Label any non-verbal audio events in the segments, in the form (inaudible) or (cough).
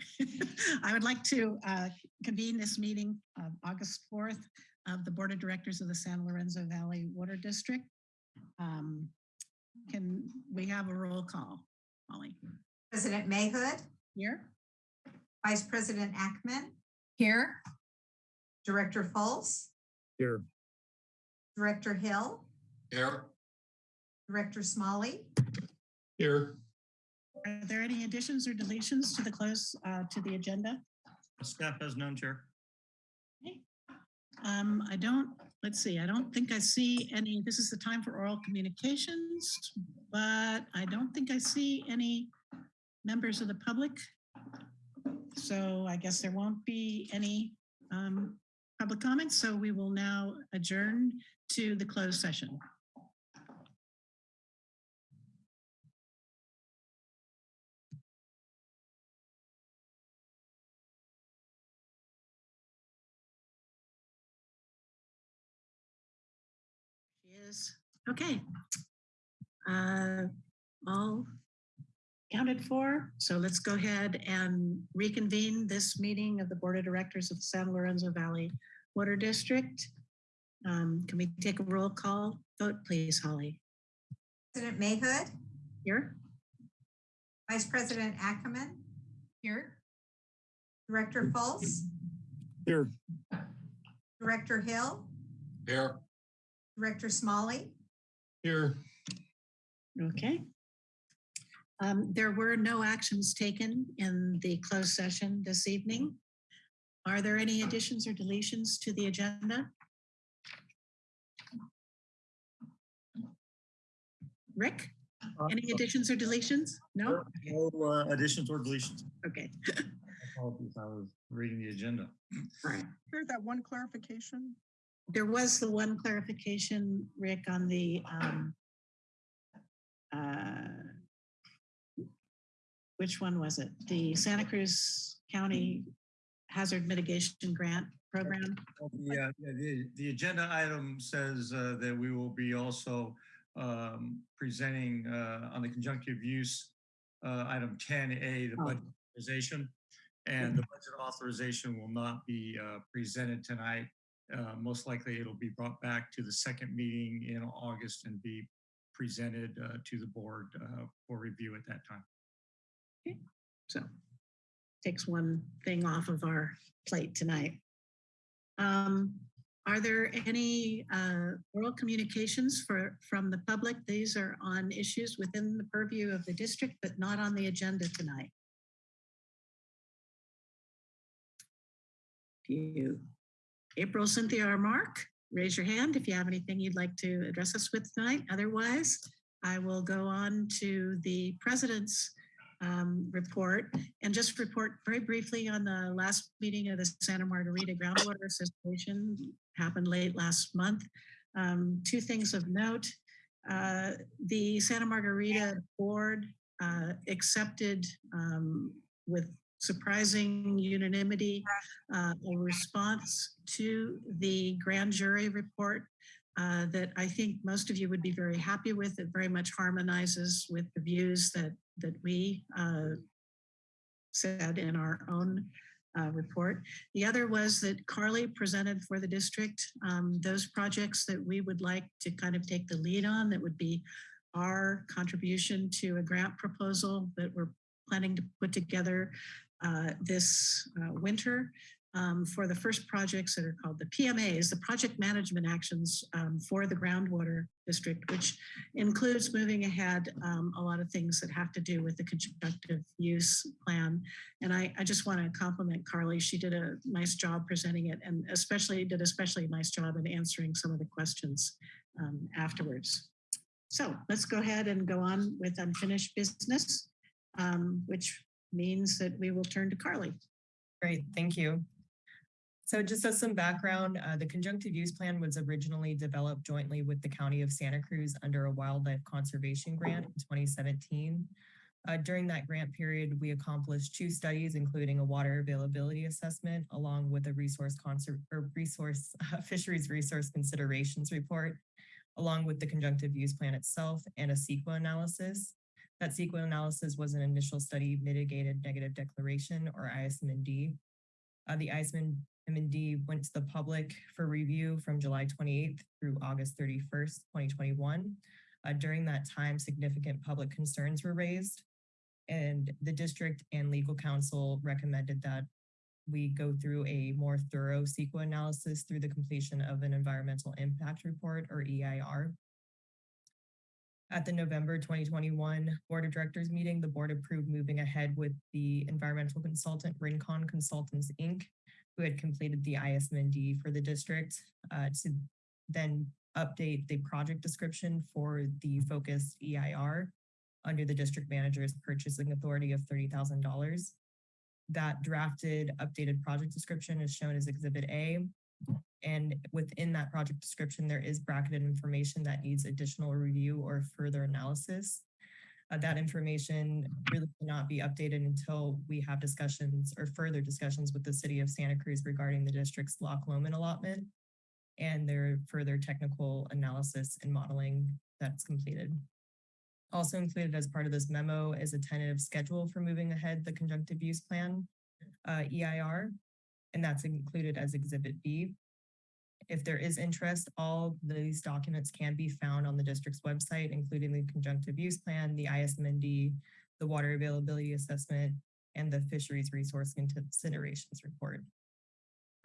(laughs) I would like to uh, convene this meeting of August 4th of the Board of Directors of the San Lorenzo Valley Water District. Um, Can we have a roll call? Molly, President Mayhood, here? Vice President Ackemann, Here. Director Fultz, Here. Director Hill, Here. Director Smolley, Here. Are there any additions or deletions to the close, uh, to the agenda? Staff has none, Chair. Um, I don't, let's see, I don't think I see any, this is the time for oral communications, but I don't think I see any members of the public. So I guess there won't be any um, public comments, so we will now adjourn to the closed session. Is, okay. Uh, All counted for, so let's go ahead and reconvene this meeting of the Board of Directors of the San Lorenzo Valley Water District. Um, Can we take a roll call vote, please, Holly? President Mayhood, Here? Vice President Ackemann, Here. Director Fultz, Here. Director Hill, Here. Director Smolley, Here. Okay. Um, There were no actions taken in the closed session this evening. Are there any additions or deletions to the agenda? Rick, any additions or deletions? No? No uh, additions or deletions. Okay, Apologies, I was reading the agenda. all right. Here's that one clarification. There was the one clarification, Rick, on the um, uh, which one was it? The Santa Cruz County Hazard Mitigation Grant Program? The, uh, yeah, the, the agenda item says uh, that we will be also um, presenting uh, on the conjunctive use uh, item 10A, the Oh. budget authorization. And the budget authorization will not be uh, presented tonight. Uh, Most likely it'll be brought back to the second meeting in August and be presented uh, to the board uh, for review at that time. So takes one thing off of our plate tonight. Um, Are there any uh, oral communications for, from the public? These are on issues within the purview of the district, but not on the agenda tonight. You, April, Cynthia, or Mark, raise your hand if you have anything you'd like to address us with tonight. Otherwise, I will go on to the president's um, report and just report very briefly on the last meeting of the Santa Margarita Groundwater Association happened late last month. Um, two things of note. Uh, the Santa Margarita board uh, accepted um, with surprising unanimity uh, a response to the grand jury report uh, that I think most of you would be very happy with. It very much harmonizes with the views that that we uh, said in our own uh, report. The other was that Carly presented for the district um, those projects that we would like to kind of take the lead on that would be our contribution to a grant proposal that we're planning to put together uh, this uh, winter um, for the first projects that are called the PMAs, the project management actions um, for the groundwater district, which includes moving ahead um, a lot of things that have to do with the conjunctive use plan. And I, I just want to compliment Carly. She did a nice job presenting it and especially did especially a nice job in answering some of the questions um, afterwards. So let's go ahead and go on with unfinished business, um, which means that we will turn to Carly. Great, thank you. So just as some background, uh, the conjunctive use plan was originally developed jointly with the County of Santa Cruz under a wildlife conservation grant in 2017. Uh, during that grant period, we accomplished two studies, including a water availability assessment, along with a resource or resource (laughs) fisheries resource considerations report, along with the conjunctive use plan itself and a CEQA analysis. That CEQA analysis was an initial study mitigated negative declaration or ISMND. Uh, the ISMND went to the public for review from July 28th through August 31st, 2021. Uh, during that time, significant public concerns were raised and the district and legal counsel recommended that we go through a more thorough CEQA analysis through the completion of an environmental impact report or EIR. At the November 2021 Board of Directors meeting, the board approved moving ahead with the environmental consultant Rincon Consultants, Inc., who had completed the ISMND for the district uh, to then update the project description for the focused EIR under the district manager's purchasing authority of $30,000. That drafted updated project description is shown as Exhibit A. And within that project description, there is bracketed information that needs additional review or further analysis. Uh, that information really cannot be updated until we have discussions or further discussions with the city of Santa Cruz regarding the district's Loch Lomond allotment and their further technical analysis and modeling that's completed. Also included as part of this memo is a tentative schedule for moving ahead the conjunctive use plan, uh, EIR, and that's included as Exhibit B. If there is interest, all these documents can be found on the district's website, including the conjunctive use plan, the ISMND, the water availability assessment, and the fisheries resource considerations report.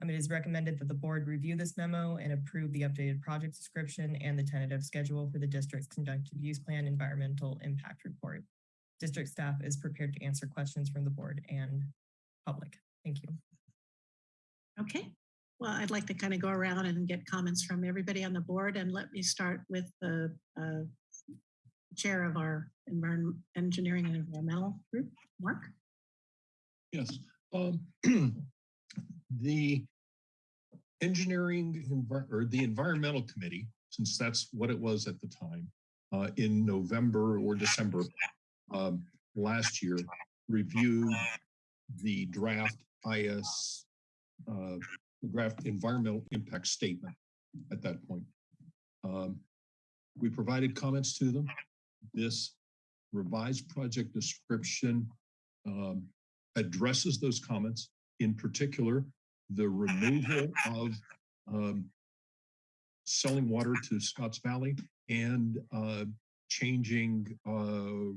Um, it is recommended that the board review this memo and approve the updated project description and the tentative schedule for the district's conjunctive use plan environmental impact report. District staff is prepared to answer questions from the board and public. Thank you. Okay, well, I'd like to kind of go around and get comments from everybody on the board and let me start with the uh, chair of our engineering and environmental group, Mark. Yes. Um, (clears throat) the engineering or the environmental committee, since that's what it was at the time, uh, in November or December um, last year, reviewed the draft IS, uh, draft environmental impact statement at that point. Um, we provided comments to them. This revised project description um, addresses those comments, in particular, the removal of um, selling water to Scotts Valley and uh, changing uh,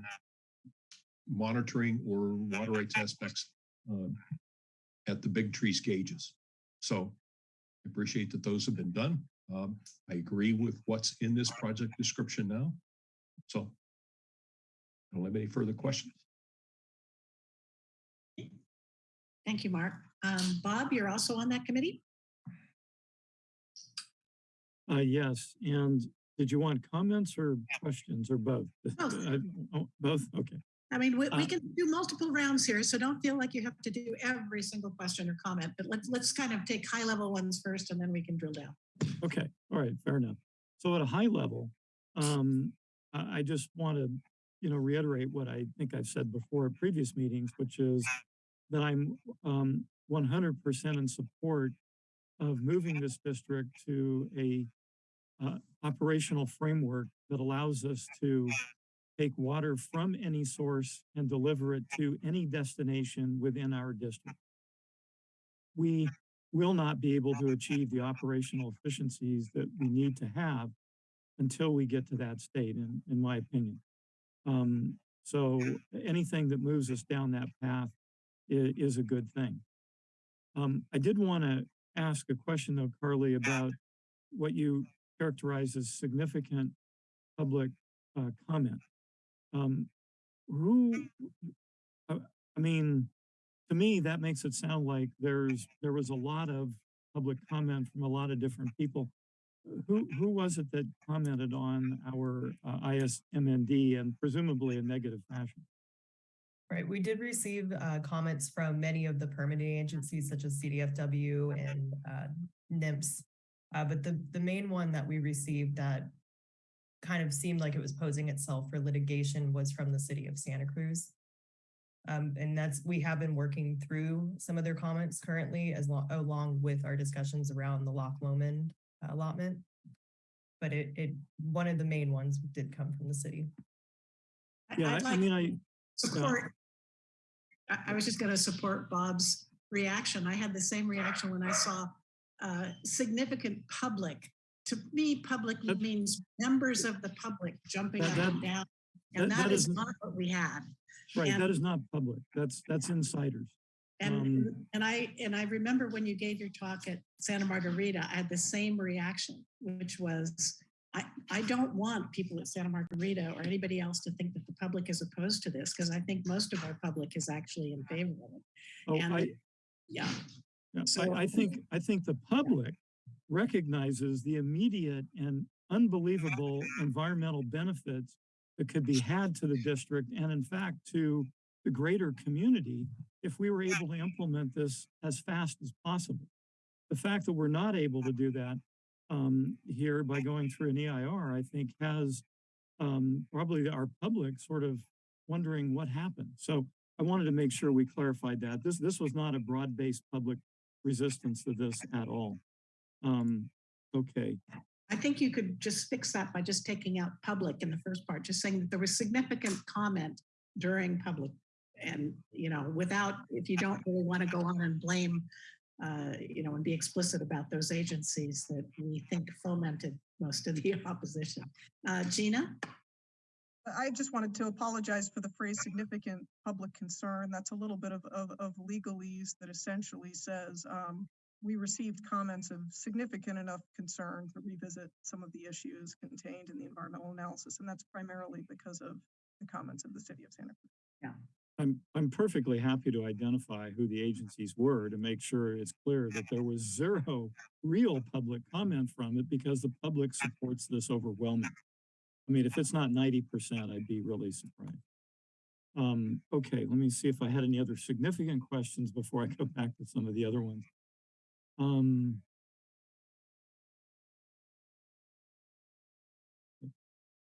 monitoring or water rights aspects um, at the big trees gauges. So I appreciate that those have been done. Um, I agree with what's in this project description now. So I don't have any further questions. Thank you, Mark. Um, Bob, you're also on that committee? Uh, yes, and did you want comments or questions or both? Both. (laughs) Oh, Both, okay. I mean, we, we Uh, can do multiple rounds here, so don't feel like you have to do every single question or comment, but let's, let's kind of take high level ones first and then we can drill down. Okay, all right, fair enough. So at a high level, um, I, just want to, you know, reiterate what I think I've said before at previous meetings, which is that I'm um, 100% in support of moving this district to a uh, operational framework that allows us to take water from any source and deliver it to any destination within our district. We will not be able to achieve the operational efficiencies that we need to have until we get to that state, in, in my opinion. Um, so anything that moves us down that path is, is a good thing. Um, I did want to ask a question though, Carly, about what you characterize as significant public uh, comment. Um, who, uh, I mean, to me, that makes it sound like there's, there was a lot of public comment from a lot of different people. Who, who was it that commented on our uh, ISMND and presumably a negative fashion? Right, we did receive uh, comments from many of the permitting agencies such as CDFW and uh, NMFS. Uh, but the, the main one that we received that kind of seemed like it was posing itself for litigation was from the city of Santa Cruz. Um, and that's, we have been working through some of their comments currently as lo- along with our discussions around the Loch Lomond allotment. But it, it, one of the main ones did come from the city. Yeah, I'd I- I mean, I, support. I, I was just going to support Bob's reaction. I had the same reaction when I saw uh, significant public. To me, public That- means members of the public jumping That- up that- and down. And that is not what we had. right, and- that is not public. That's, that's insiders. And, Um, and I, and I remember when you gave your talk at Santa Margarita, I had the same reaction, which was, I, I don't want people at Santa Margarita or anybody else to think that the public is opposed to this, because I think most of our public is actually in favor of it. Oh, And I, Yeah, Yeah, So- I, I think, I think the public recognizes the immediate and unbelievable environmental benefits that could be had to the district and in fact to the greater community if we were able to implement this as fast as possible. The fact that we're not able to do that um, here by going through an EIR, I think has um, probably our public sort of wondering what happened. So I wanted to make sure we clarified that. This, this was not a broad-based public resistance to this at all. Um, okay, I think you could just fix that by just taking out public in the first part, just saying that there was significant comment during public. And, you know, without, if you don't really want to go on and blame, uh, you know, and be explicit about those agencies that we think fomented most of the (laughs) opposition. Uh, Gina? I just wanted to apologize for the phrase significant public concern. That's a little bit of, of, of legalese that essentially says, um, we received comments of significant enough concern to revisit some of the issues contained in the environmental analysis. And that's primarily because of the comments of the city of Santa Cruz. Yeah. I'm, I'm perfectly happy to identify who the agencies were to make sure it's clear that there was zero real public comment from it because the public supports this overwhelmingly. I mean, if it's not ninety percent, I'd be really surprised. Um, okay, let me see if I had any other significant questions before I go back to some of the other ones. Um,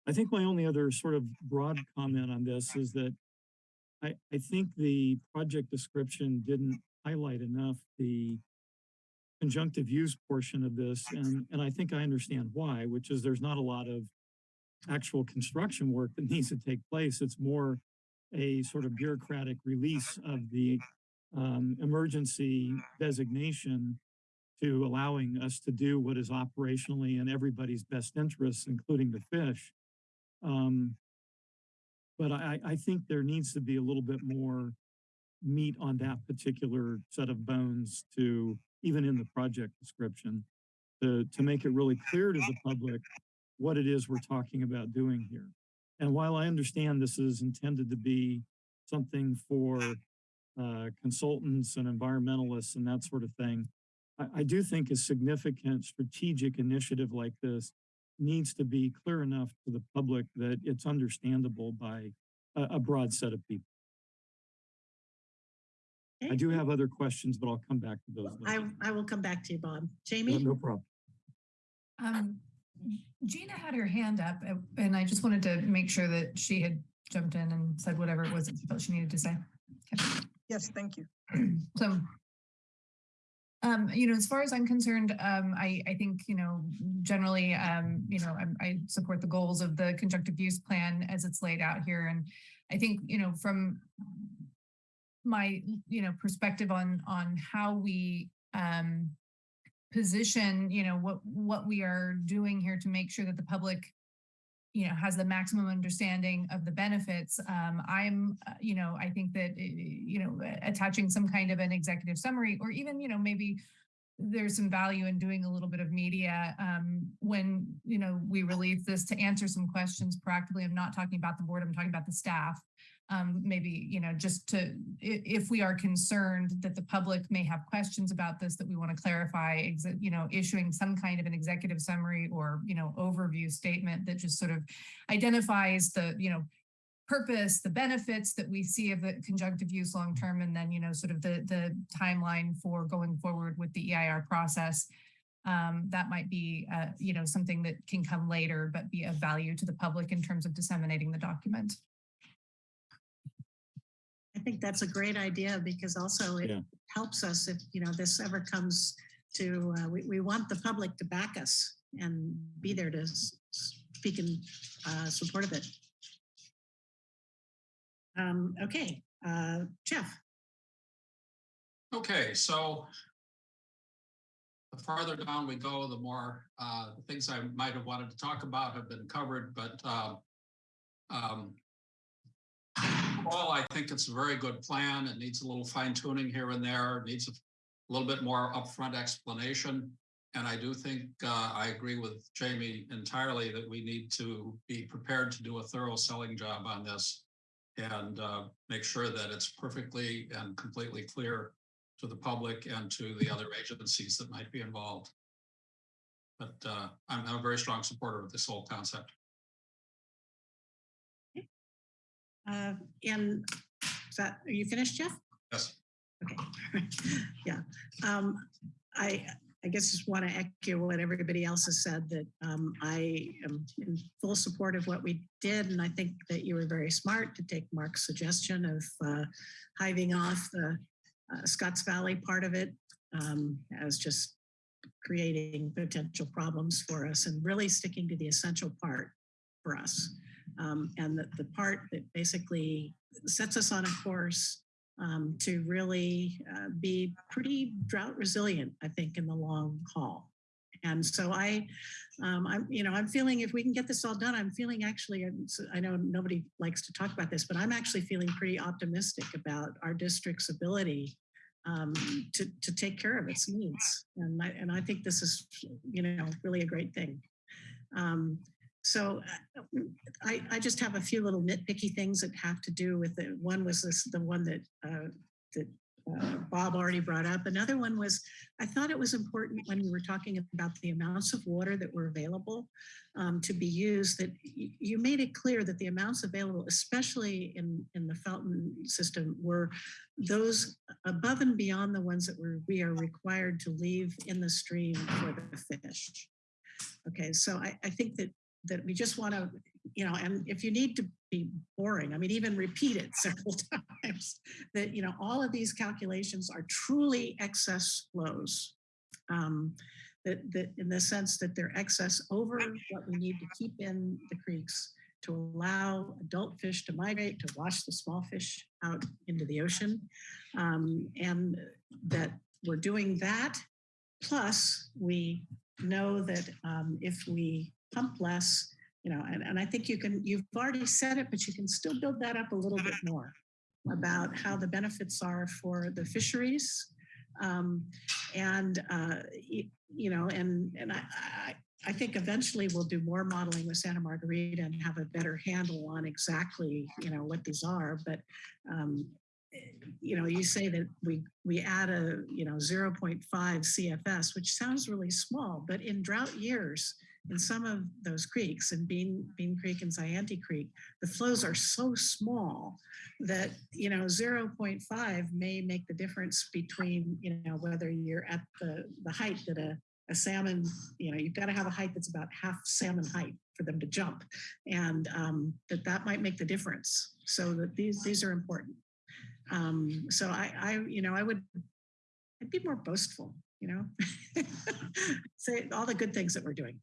I think my only other sort of broad comment on this is that I, I think the project description didn't highlight enough the conjunctive use portion of this, and, and I think I understand why, which is there's not a lot of actual construction work that (laughs) needs to take place. It's more a sort of bureaucratic release of the um, emergency designation to allowing us to do what is operationally in everybody's best interests, including the fish. Um, but I, I think there needs to be a little bit more meat on that particular set of bones to, even in the project description, to, to make it really clear to the public what it is we're talking about doing here. And while I understand this is intended to be something for uh, consultants and environmentalists and that sort of thing, I, I do think a significant strategic initiative like this needs to be clear enough to the public that it's understandable by a, a broad set of people. I do have other questions, but I'll come back to those. I, later. I will come back to you, Bob. Jamie? No problem. Um, Gina had her hand up uh, and I just wanted to make sure that she had jumped in and said whatever it was that she felt she needed to say. Yes, thank you. (clears throat) So, um, you know, as far as I'm concerned, um, I, I think, you know, generally, um, you know, I'm, I support the goals of the conjunctive use plan as it's laid out here. And I think, you know, from my, you know, perspective on, on how we, um, position, you know, what, what we are doing here to make sure that the public you know, has the maximum understanding of the benefits. Um, I'm, uh, you know, I think that, uh, you know, attaching some kind of an executive summary or even, you know, maybe there's some value in doing a little bit of media um, when, you know, we release this to answer some questions proactively. I'm not talking about the board, I'm talking about the staff. Um, maybe, you know, just to, if we are concerned that the public may have questions about this, that we want to clarify, you know, issuing some kind of an executive summary or, you know, overview statement that just sort of identifies the, you know, purpose, the benefits that we see of the conjunctive use long term, and then, you know, sort of the, the timeline for going forward with the EIR process. Um, that might be, uh, you know, something that can come later, but be of value to the public in terms of disseminating the document. I think that's a great idea because also it Yeah. helps us if, you know, this ever comes to, uh, we, we want the public to back us and be there to speak in uh, support of it. Um, okay, uh, Jeff. Okay, so the farther down we go, the more, uh, the things I might have wanted to talk about have been covered, but, um, um, all, I think it's a very good plan. It needs a little fine tuning here and there, It needs a little bit more upfront explanation. And I do think, uh, I agree with Jamie entirely that we need to be prepared to do a thorough selling job on this and, uh, make sure that it's perfectly and completely clear to the public and to the other agencies that might be involved. But uh, I'm I'm a very strong supporter of this whole concept. Uh, and is that, are you finished, Jeff? Yes. Okay, (laughs) yeah. Um, I, I guess just want to echo what everybody else has said that um, I am in full support of what we did. And I think that you were very smart to take Mark's suggestion of uh, hiving off the uh, Scotts Valley part of it um, as just creating potential problems for us and really sticking to the essential part for us. Um, and the, the part that basically sets us on a course um, to really uh, be pretty drought resilient, I think, in the long haul. And so I, um, I'm, you know, I'm feeling if we can get this all done, I'm feeling actually, I know nobody likes to talk about this, but I'm actually feeling pretty optimistic about our district's ability um, to, to take care of its needs. And I, and I think this is, you know, really a great thing. Um, so uh, I, I just have a few little nitpicky things that have to do with it. One was this, the one that, uh, that uh, Bob already brought up. Another one was, I thought it was important when we were talking about the amounts of water that were available um, to be used, that you made it clear that the amounts available, especially in, in the fountain system, were those above and beyond the ones that were, we are required to leave in the stream for the fish. Okay, so I, I think that that we just want to, you know, and if you need to be boring, I mean, even repeat it (laughs) several times, that, you know, all of these calculations are truly excess flows. Um, that, that in the sense that they're excess over what we need to keep in the creeks to allow adult fish to migrate, to wash the small fish out into the ocean. Um, and that we're doing that. Plus, we know that um, if we pump less, you know, and, and I think you can, you've already said it, but you can still build that up a little bit more about how the benefits are for the fisheries. Um, and, uh, you, you know, and, and I, I, I think eventually we'll do more modeling with Santa Margarita and have a better handle on exactly, you know, what these are. But, um, you know, you say that we we add a, you know, 0.5 CFS, which sounds really small, but in drought years, in some of those creeks, in Bean, Bean Creek and Zayante Creek, the flows are so small that, you know, 0.5 may make the difference between, you know, whether you're at the, the height that a, a salmon, you know, you've got to have a height that's about half salmon height for them to jump. And um, that that might make the difference. So that these, these are important. Um, so I, I, you know, I would, I'd be more boastful, you know, (laughs) say all the good things that we're doing.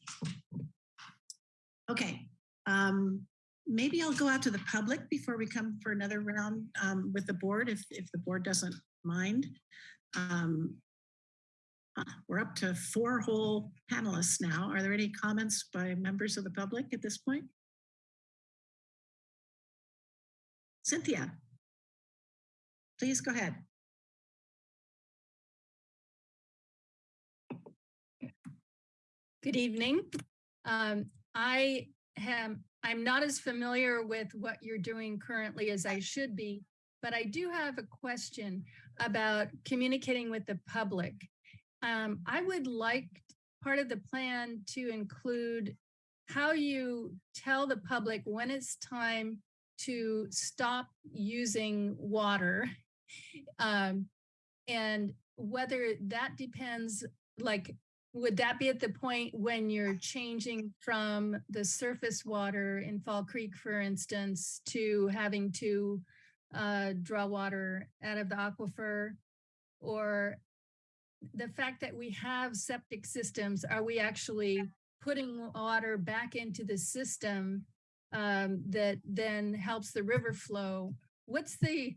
Okay, um, maybe I'll go out to the public before we come for another round um, with the board, if, if the board doesn't mind. Um, uh, we're up to four whole panelists now. Are there any comments by members of the public at this point? Cynthia, please go ahead. Good evening. Um, I am, I'm not as familiar with what you're doing currently as I should be, but I do have a question about communicating with the public. Um, I would like part of the plan to include how you tell the public when it's time to stop using water um, and whether that depends like would that be at the point when you're changing from the surface water in Fall Creek, for instance, to having to uh, draw water out of the aquifer? Or the fact that we have septic systems, are we actually putting water back into the system um, that then helps the river flow what's the,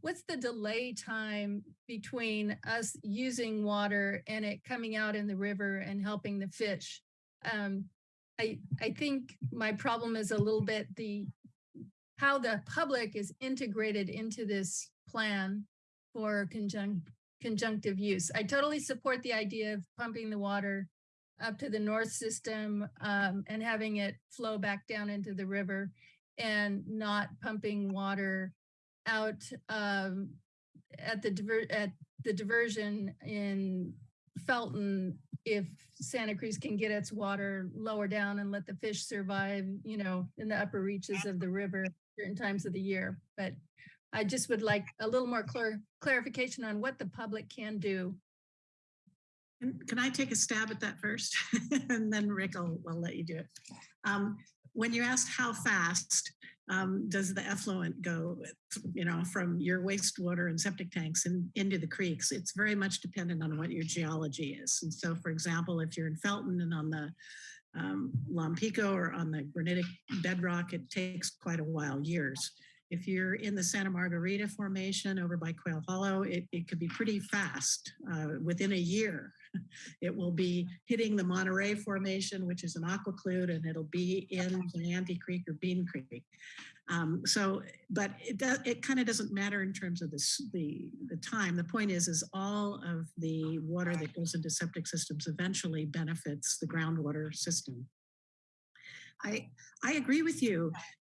what's the delay time between us using water and it coming out in the river and helping the fish? Um, I, I think my problem is a little bit the, how the public is integrated into this plan for conjunct, conjunctive use. I totally support the idea of pumping the water up to the north system um, and having it flow back down into the river and not pumping water out um, at the diver at the diversion in Felton if Santa Cruz can get its water lower down and let the fish survive, you know, in the upper reaches of the river certain times of the year. But I just would like a little more clar clarification on what the public can do. Can I take a stab at that first? (laughs) And then Rick, I'll, I'll let you do it. Um, When you asked how fast um, does the effluent go, you know, from your wastewater and septic tanks and into the creeks, it's very much dependent on what your geology is. And so, for example, if you're in Felton and on the um, Lompico or on the granitic bedrock, it takes quite a while, years. If you're in the Santa Margarita Formation over by Quail Hollow, it, it could be pretty fast. Uh, within a year, it will be hitting the Monterey Formation, which is an aquiclude, and it'll be in Zayante Creek or Bean Creek. Um, so, but it does, it kind of doesn't matter in terms of this, the, the time. The point is, is all of the water that goes into septic systems eventually benefits the groundwater system. I, I agree with you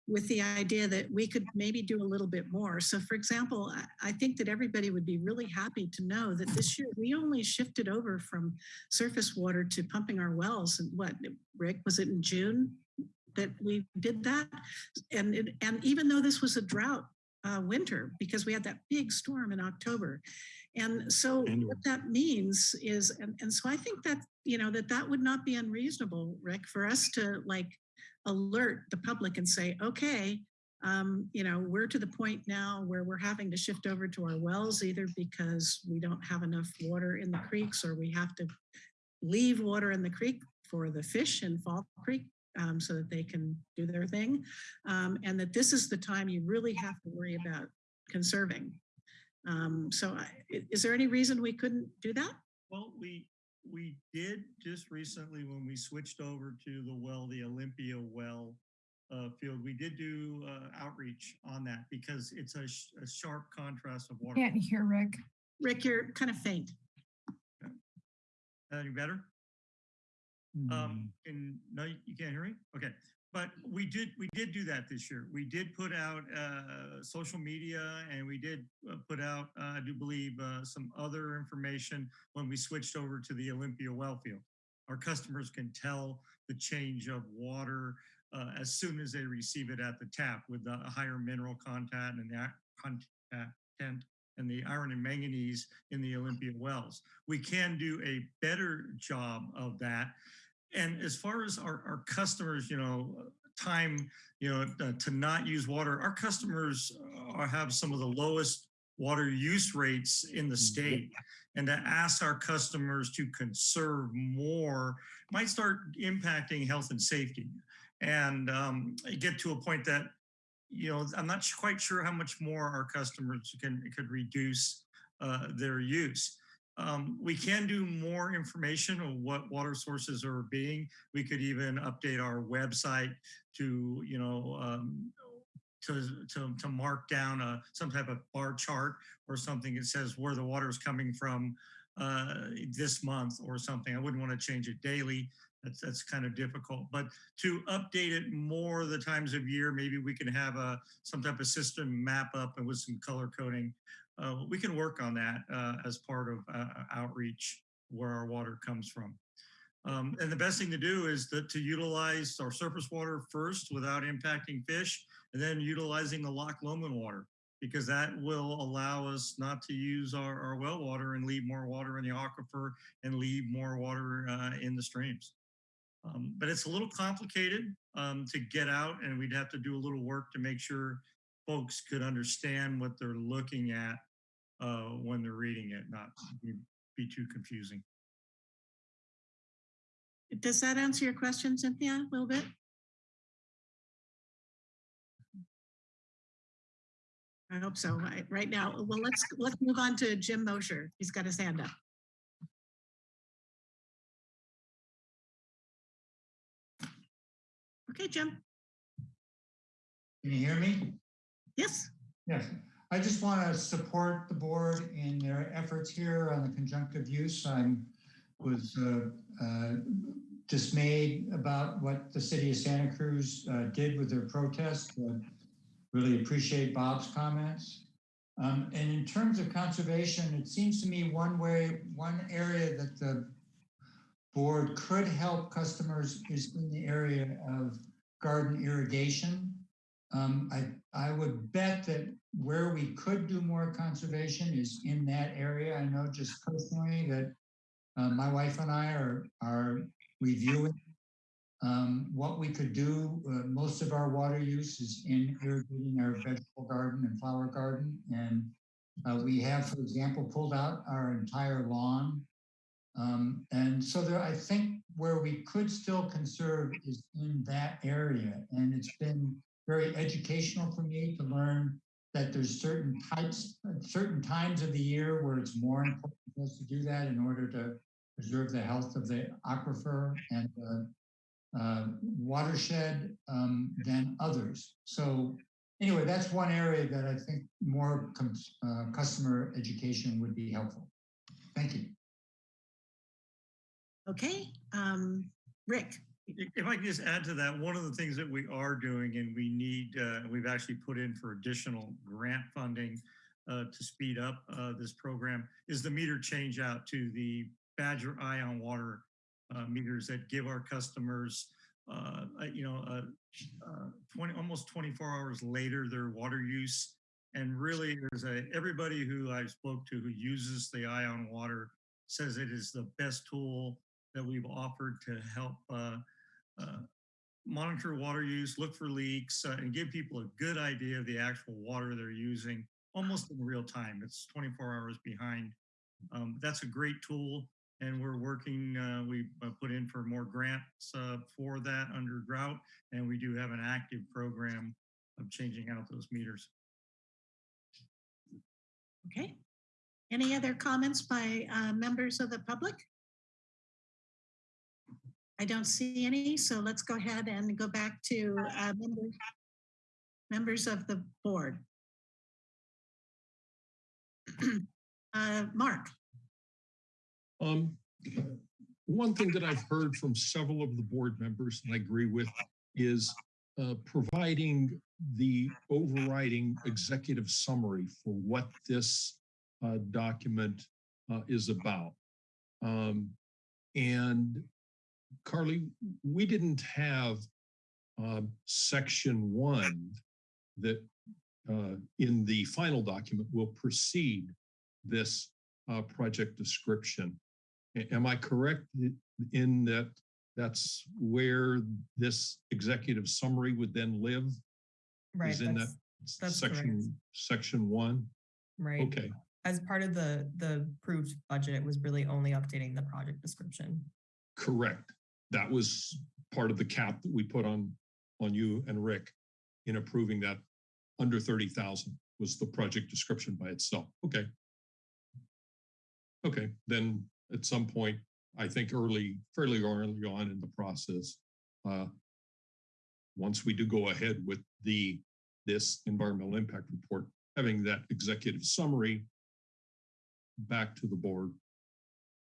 with the idea that we could maybe do a little bit more. So for example, I, think that everybody would be really happy to know that this year we only shifted over from surface water to pumping our wells. And what, Rick, was it in June that we did that? And, it, and even though this was a drought uh, winter, because we had that big storm in October. And so what that means is, and, and so I think that, you know, that that would not be unreasonable, Rick, for us to like alert the public and say, okay, um, you know, we're to the point now where we're having to shift over to our wells either because we don't have enough water in the creeks or we have to leave water in the creek for the fish in Fall Creek um, so that they can do their thing. Um, and that this is the time you really have to worry about conserving. Um, so I, is there any reason we couldn't do that? Well, we, we did just recently when we switched over to the well, the Olympia well uh, field, we did do uh, outreach on that because it's a, sh- a sharp contrast of water. Can't hear Rick. Rick, you're kind of faint. Any better? Hmm. Um, and no, you you can't hear me? Okay. But we did, we did do that this year. We did put out, uh, social media and we did uh, put out, uh, I do believe, uh, some other information when we switched over to the Olympia well field. Our customers can tell the change of water, uh, as soon as they receive it at the tap with the higher mineral content and the content and the iron and manganese in the Olympia wells. We can do a better job of that. And as far as our, our customers, you know, time, you know, uh, to not use water, our customers uh, have some of the lowest water use rates in the state. And to ask our customers to conserve more might start impacting health and safety. And um, get to a point that you know, I'm not quite sure how much more our customers can could reduce uh, their use. Um, we can do more information on what water sources are being. We could even update our website to, you know, um, to, to, to mark down a, some type of bar chart or something that says where the water is coming from uh, this month or something. I wouldn't want to change it daily. That's, that's kind of difficult, but to update it more the times of year, maybe we can have a, some type of system map up and with some color coding. Uh, we can work on that uh, as part of uh, outreach where our water comes from. Um, and the best thing to do is to utilize our surface water first without impacting fish, and then utilizing the Loch Lomond water, because that will allow us not to use our, our well water and leave more water in the aquifer and leave more water uh, in the streams. Um, but it's a little complicated um, to get out, and we'd have to do a little work to make sure folks could understand what they're looking at uh, when they're reading it, not be, be too confusing. Does that answer your question, Cynthia, a little bit? I hope so. I- Right now, well, let's, let's move on to Jim Mosher. He's got his hand up. Okay, Jim. Can you hear me? Yes. Yes. I just want to support the board in their efforts here on the conjunctive use. I'm was uh, uh, dismayed about what the city of Santa Cruz uh, did with their protest. Really appreciate Bob's comments. Um, And in terms of conservation, it seems to me one way, one area that the board could help customers is in the area of garden irrigation. Um, I, I would bet that where we could do more conservation is in that area. I know just personally that uh, my wife and I are, are reviewing um, what we could do. Uh, most of our water use is in irrigating our vegetable garden and flower garden. And uh, we have, for example, pulled out our entire lawn. Um, and so there, I think where we could still conserve is in that area. And it's been very educational for me to learn that there's certain types, certain times of the year where it's more important for us to do that in order to preserve the health of the aquifer and the uh, watershed um, than others. So anyway, that's one area that I think more uh, customer education would be helpful. Thank you. Okay, um, Rick. If I could just add to that, one of the things that we are doing and we need, uh, we've actually put in for additional grant funding uh, to speed up uh, this program is the meter change out to the Badger EyeOnWater uh, meters that give our customers, uh, you know, uh, 20, almost 24 hours later, their water use. And really there's a, everybody who I've spoke to who uses the EyeOnWater says it is the best tool that we've offered to help uh, uh, monitor water use, look for leaks, uh, and give people a good idea of the actual water they're using almost in real time. It's 24 hours behind. Um, that's a great tool, and we're working. Uh, we put in for more grants uh, for that under drought, and we do have an active program of changing out those meters. Okay. Any other comments by uh, members of the public? I don't see any, so let's go ahead and go back to uh, members, members of the board. (clears throat) uh, Mark. Um, one thing that I've heard from several of the board members, and I agree with, is uh, providing the overriding executive summary for what this uh, document uh, is about. Um, and Carly, we didn't have uh, section one that uh, in the final document will precede this uh, project description. A am I correct in that that's where this executive summary would then live? Right. Is in that section correct. section one? Right. Okay. As part of the the approved budget, it was really only updating the project description. Correct. That was part of the cap that we put on on you and Rick in approving that under 30,000 was the project description by itself. Okay. Okay, then at some point, I think early, fairly early on in the process, uh, once we do go ahead with the this environmental impact report, having that executive summary back to the board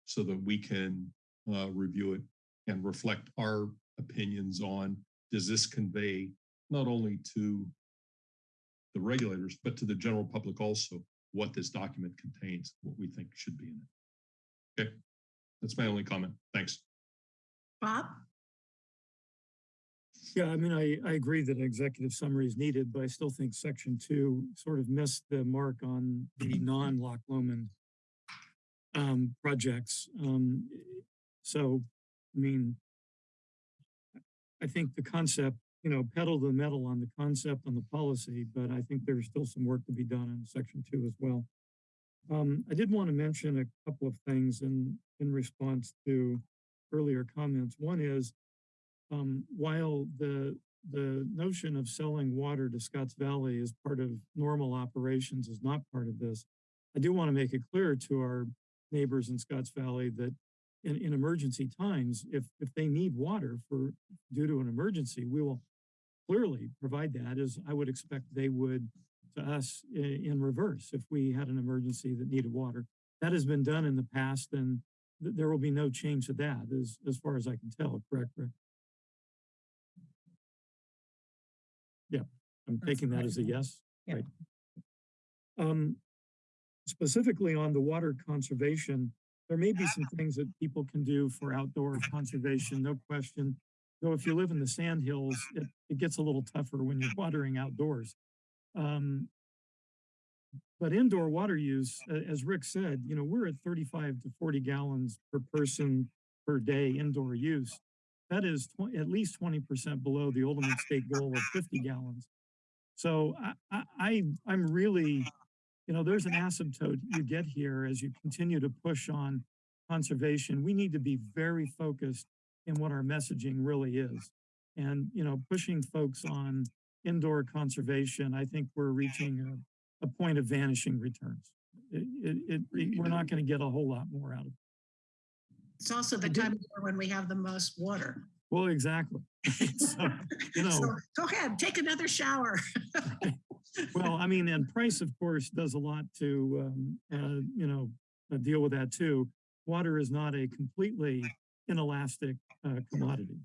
so that we can uh, review it and reflect our opinions on does this convey not only to the regulators, but to the general public also what this document contains, what we think should be in it. Okay, that's my only comment. Thanks. Bob? Yeah, I mean, I, I agree that an executive summary is needed, but I still think section two sort of missed the mark on the (clears throat) non-Loch Lomond um, projects. Um, so, I mean, I think the concept, you know, pedal the metal on the concept on the policy, but I think there's still some work to be done in section two as well. Um, I did want to mention a couple of things in, in response to earlier comments. One is, um, while the the notion of selling water to Scotts Valley as part of normal operations is not part of this. I do want to make it clear to our neighbors in Scotts Valley that in, in emergency times, if, if they need water for, due to an emergency, we will clearly provide that as I would expect they would to us in, in reverse if we had an emergency that needed water. That has been done in the past and th- there will be no change to that as, as far as I can tell, correct, Rick? Yeah, I'm That's taking that as a yes. Yeah. Right. Um, specifically on the water conservation, there may be some things that people can do for outdoor conservation, no question. Though if you live in the sand hills, it, it gets a little tougher when you're watering outdoors. Um, but indoor water use, as Rick said, you know, we're at 35 to 40 gallons per person per day indoor use. That is at least 20% below the ultimate state goal of 50 gallons. So I, I, I, I'm really, you know, there's an asymptote you get here as you continue to push on conservation. We need to be very focused in what our messaging really is. And, you know, pushing folks on indoor conservation, I think we're reaching a, a point of vanishing returns. It, it, it- we're not going to get a whole lot more out of it. It's also the time of year when we have the most water. Well, exactly. (laughs) So, you (laughs) know, So go ahead, take another shower. (laughs) Well, I mean, and price, of course, does a lot to, um, uh, you know, uh, deal with that too. Water is not a completely inelastic uh, commodity,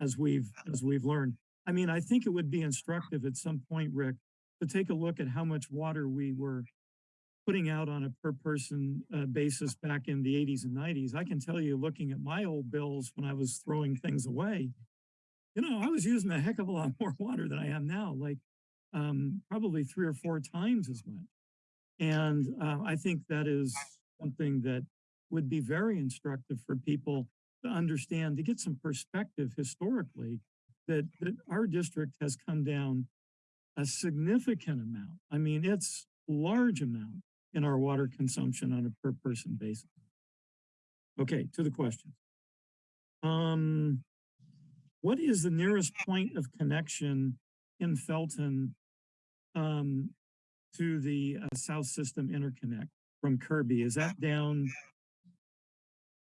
as we've as we've learned. I mean, I think it would be instructive at some point, Rick, to take a look at how much water we were putting out on a per person uh, basis back in the 80s and 90s. I can tell you, looking at my old bills when I was throwing things away, you know, I was using a heck of a lot more (laughs) water than I am now. Like um, probably three or four times as much. And uh, I think that is something that would be very instructive for people to understand, to get some perspective historically, that, that our district has come down a significant amount. I mean, it's large amount in our water consumption on a per person basis. Okay, to the question. Um, what is the nearest point of connection in Felton um, to the uh, South System Interconnect from Kirby. Is that down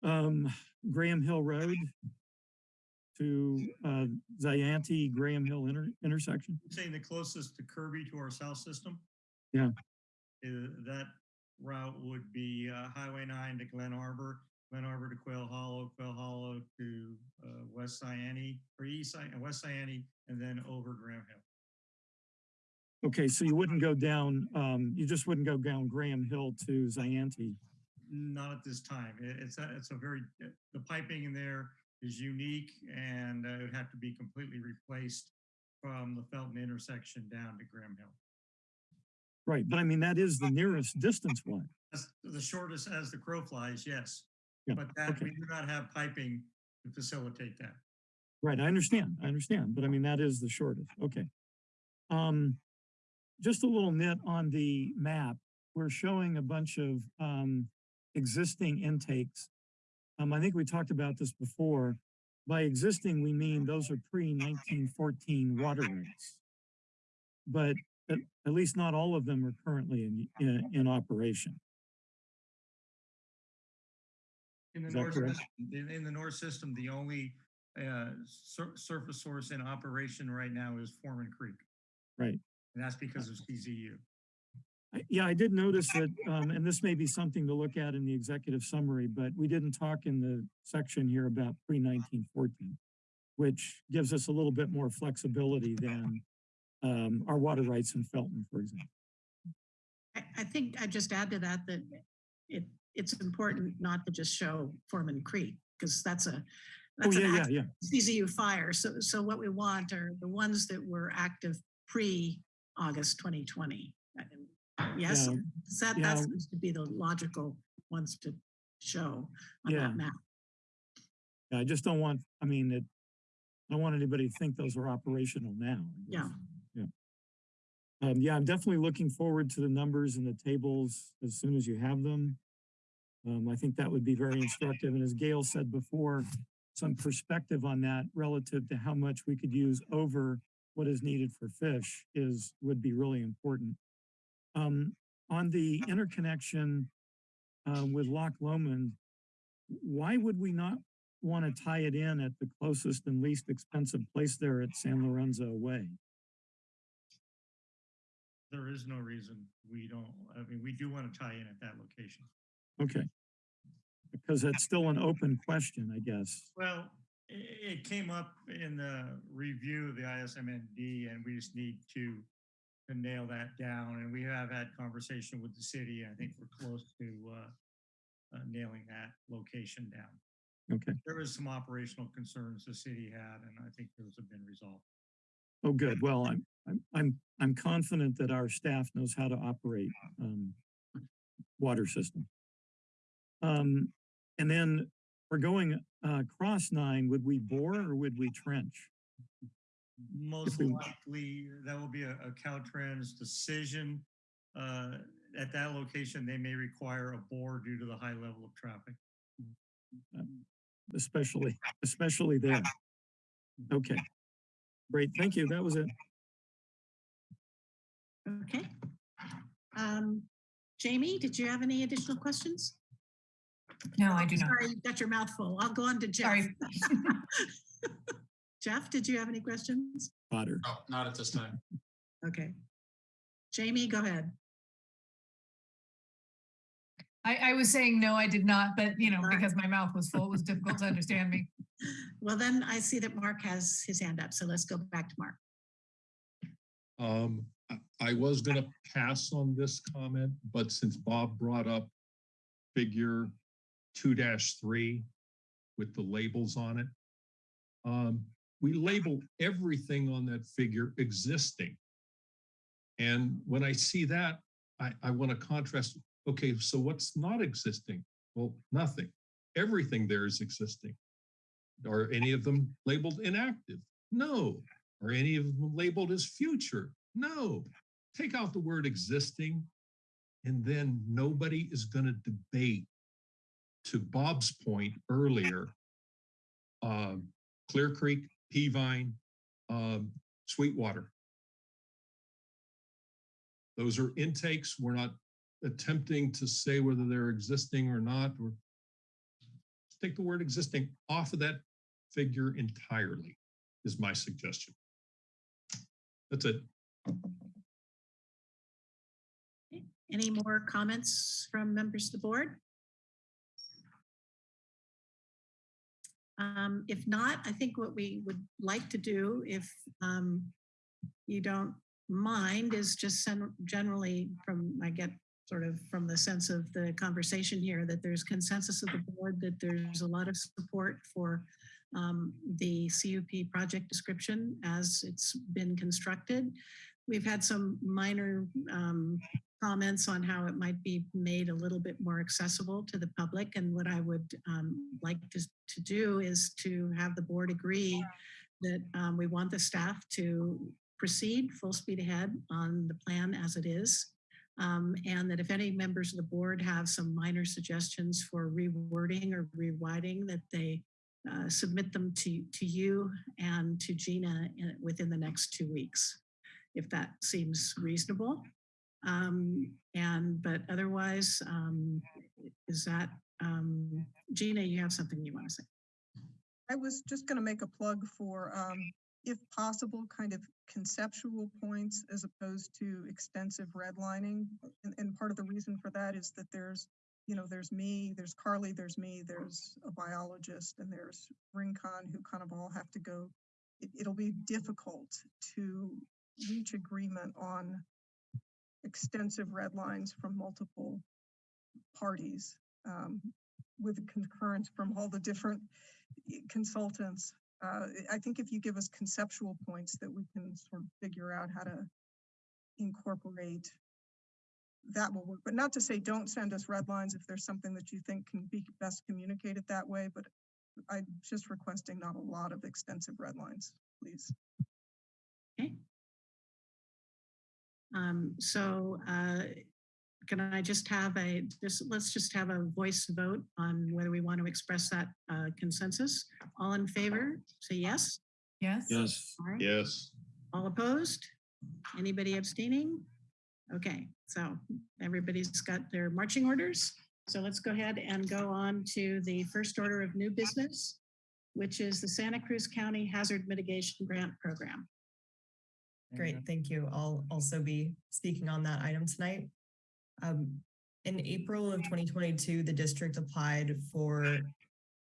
um, Graham Hill Road to uh, Zayante Graham Hill inter intersection? Saying the closest to Kirby to our south system? Yeah. Uh, that route would be uh, Highway 9 to Glen Arbor, Glen Arbor to Quail Hollow, Quail Hollow to uh, West Zayante, or East West Zayante, and then over Graham Hill. Okay, so you wouldn't go down, um, you just wouldn't go down Graham Hill to Zayante. Not at this time. It- It's a, it's a very, uh, the piping in there is unique and uh, it would have to be completely replaced from the Felton intersection down to Graham Hill. Right, but I mean, that is the nearest distance one. That's the shortest as the crow flies, yes. Yeah, But that, okay. we do not have piping to facilitate that. Right, I understand, I understand, but I mean, that is the shortest, okay. Um, just a little nit on the map, we're showing a bunch of, um, existing intakes. Um, I think we talked about this before. By existing, we mean those are pre nineteen fourteen waterways. But at, at least not all of them are currently in, in, in operation. In the north, correct? system- in, in the north system, the only uh, sur- surface source in operation right now is Foreman Creek. Right. And that's because of CZU. Yeah, I did notice that, um, and this may be something to look at in the executive summary, but we didn't talk in the section here about pre nineteen fourteen, which gives us a little bit more flexibility than, um, our water rights in Felton, for example. I, I think I'd just add to that that it, it's important not to just show Foreman Creek, because that's a, Oh, that's an yeah, yeah. CZU fire. So, so what we want are the ones that were active pre-August 2020. Yes, Yeah, that, yeah. that seems to be the logical ones to show on Yeah. that map. Yeah, I just don't want, I mean, it, I don't want anybody to think those are operational now. Yeah. Yeah. Um, yeah, I'm definitely looking forward to the numbers and the tables as soon as you have them. Um, I think that would be very instructive. And as Gail said before, some perspective on that relative to how much we could use over what is needed for fish is, would be really important. Um, on the interconnection uh, with Loch Lomond, why would we not want to tie it in at the closest and least expensive place there at San Lorenzo Way? There is no reason we don't, I mean, we do want to tie in at that location. Okay. Because that's still an open question, I guess. Well, it came up in the review of the ISMND and we just need to to nail that down. And we have had conversation with the city. I think we're close to uh, uh, nailing that location down. Okay. There was some operational concerns the city had, and I think those have been resolved. Oh, good. Well, I'm, I'm, I'm, I'm confident that our staff knows how to operate, um, water system. Um, and then for going, uh, cross nine, would we bore or would we trench? Most we- likely, that will be a a Caltrans decision. Uh, At that location, they may require a bore due to the high level of traffic. especially, especially there. Okay. Great, thank you. That was it. Okay. Um, Jamie, did you have any additional questions? No, I do not. Sorry, you got your mouth full. I'll go on to Jeff. Sorry. (laughs) Jeff, did you have any questions? Otter. No, not at this time. Okay. Jamie, go ahead. I, I was saying, no, I did not, but you know, because my mouth was full, it was difficult to understand me. (laughs) Well, then I see that Mark has his hand up, so let's go back to Mark. Um, I- I was gonna pass on this comment, but since Bob brought up figure two three with the labels on it, um, we label everything on that figure existing. And when I see that, I, I want to contrast, okay, so what's not existing? Well, nothing. Everything there is existing. Are any of them labeled inactive? No. Are any of them labeled as future? No. Take out the word existing, and then nobody is going to debate. To Bob's point earlier, um, Clear Creek, Peavine, um, Sweetwater. Those are intakes. We're not attempting to say whether they're existing or not, or take the word existing off of that figure entirely is my suggestion. That's it. Any more comments from members of the board? Um, if not, I think what we would like to do, if um, you don't mind, is just generally from, I get sort of from the sense of the conversation here, that there's consensus of the board, that there's a lot of support for um, the CUP project description as it's been constructed. We've had some minor um, comments on how it might be made a little bit more accessible to the public. And what I would um, like to, to do is to have the board agree that um, we want the staff to proceed full speed ahead on the plan as it is. Um, and that if any members of the board have some minor suggestions for rewording or rewriting, that they uh, submit them to, to you and to Gina in, within the next two weeks, if that seems reasonable. Um, and, but otherwise, um, is that, um, Gina, you have something you want to say? I was just going to make a plug for, um, if possible, kind of conceptual points as opposed to extensive redlining. And, and part of the reason for that is that there's, you know, there's me, there's Carly, there's me, there's a biologist, and there's Rincon who kind of all have to go. It, it'll be difficult to reach agreement on extensive red lines from multiple parties um, with concurrence from all the different eh, consultants. Uh, I think if you give us conceptual points that we can sort of figure out how to incorporate, that will work. But not to say don't send us red lines if there's something that you think can be best communicated that way, but I'm just requesting not a lot of extensive red lines, please. Um, so, uh, can I just have a, just, let's just have a voice vote on whether we want to express that uh, consensus. All in favor, say yes. Yes? Yes. All right. Yes. All opposed? Anybody abstaining? Okay, so everybody's got their marching orders. So let's go ahead and go on to the first order of new business, which is the Santa Cruz County Hazard Mitigation Grant Program. Great, thank you. I'll also be speaking on that item tonight. Um, in April of 2022, the district applied for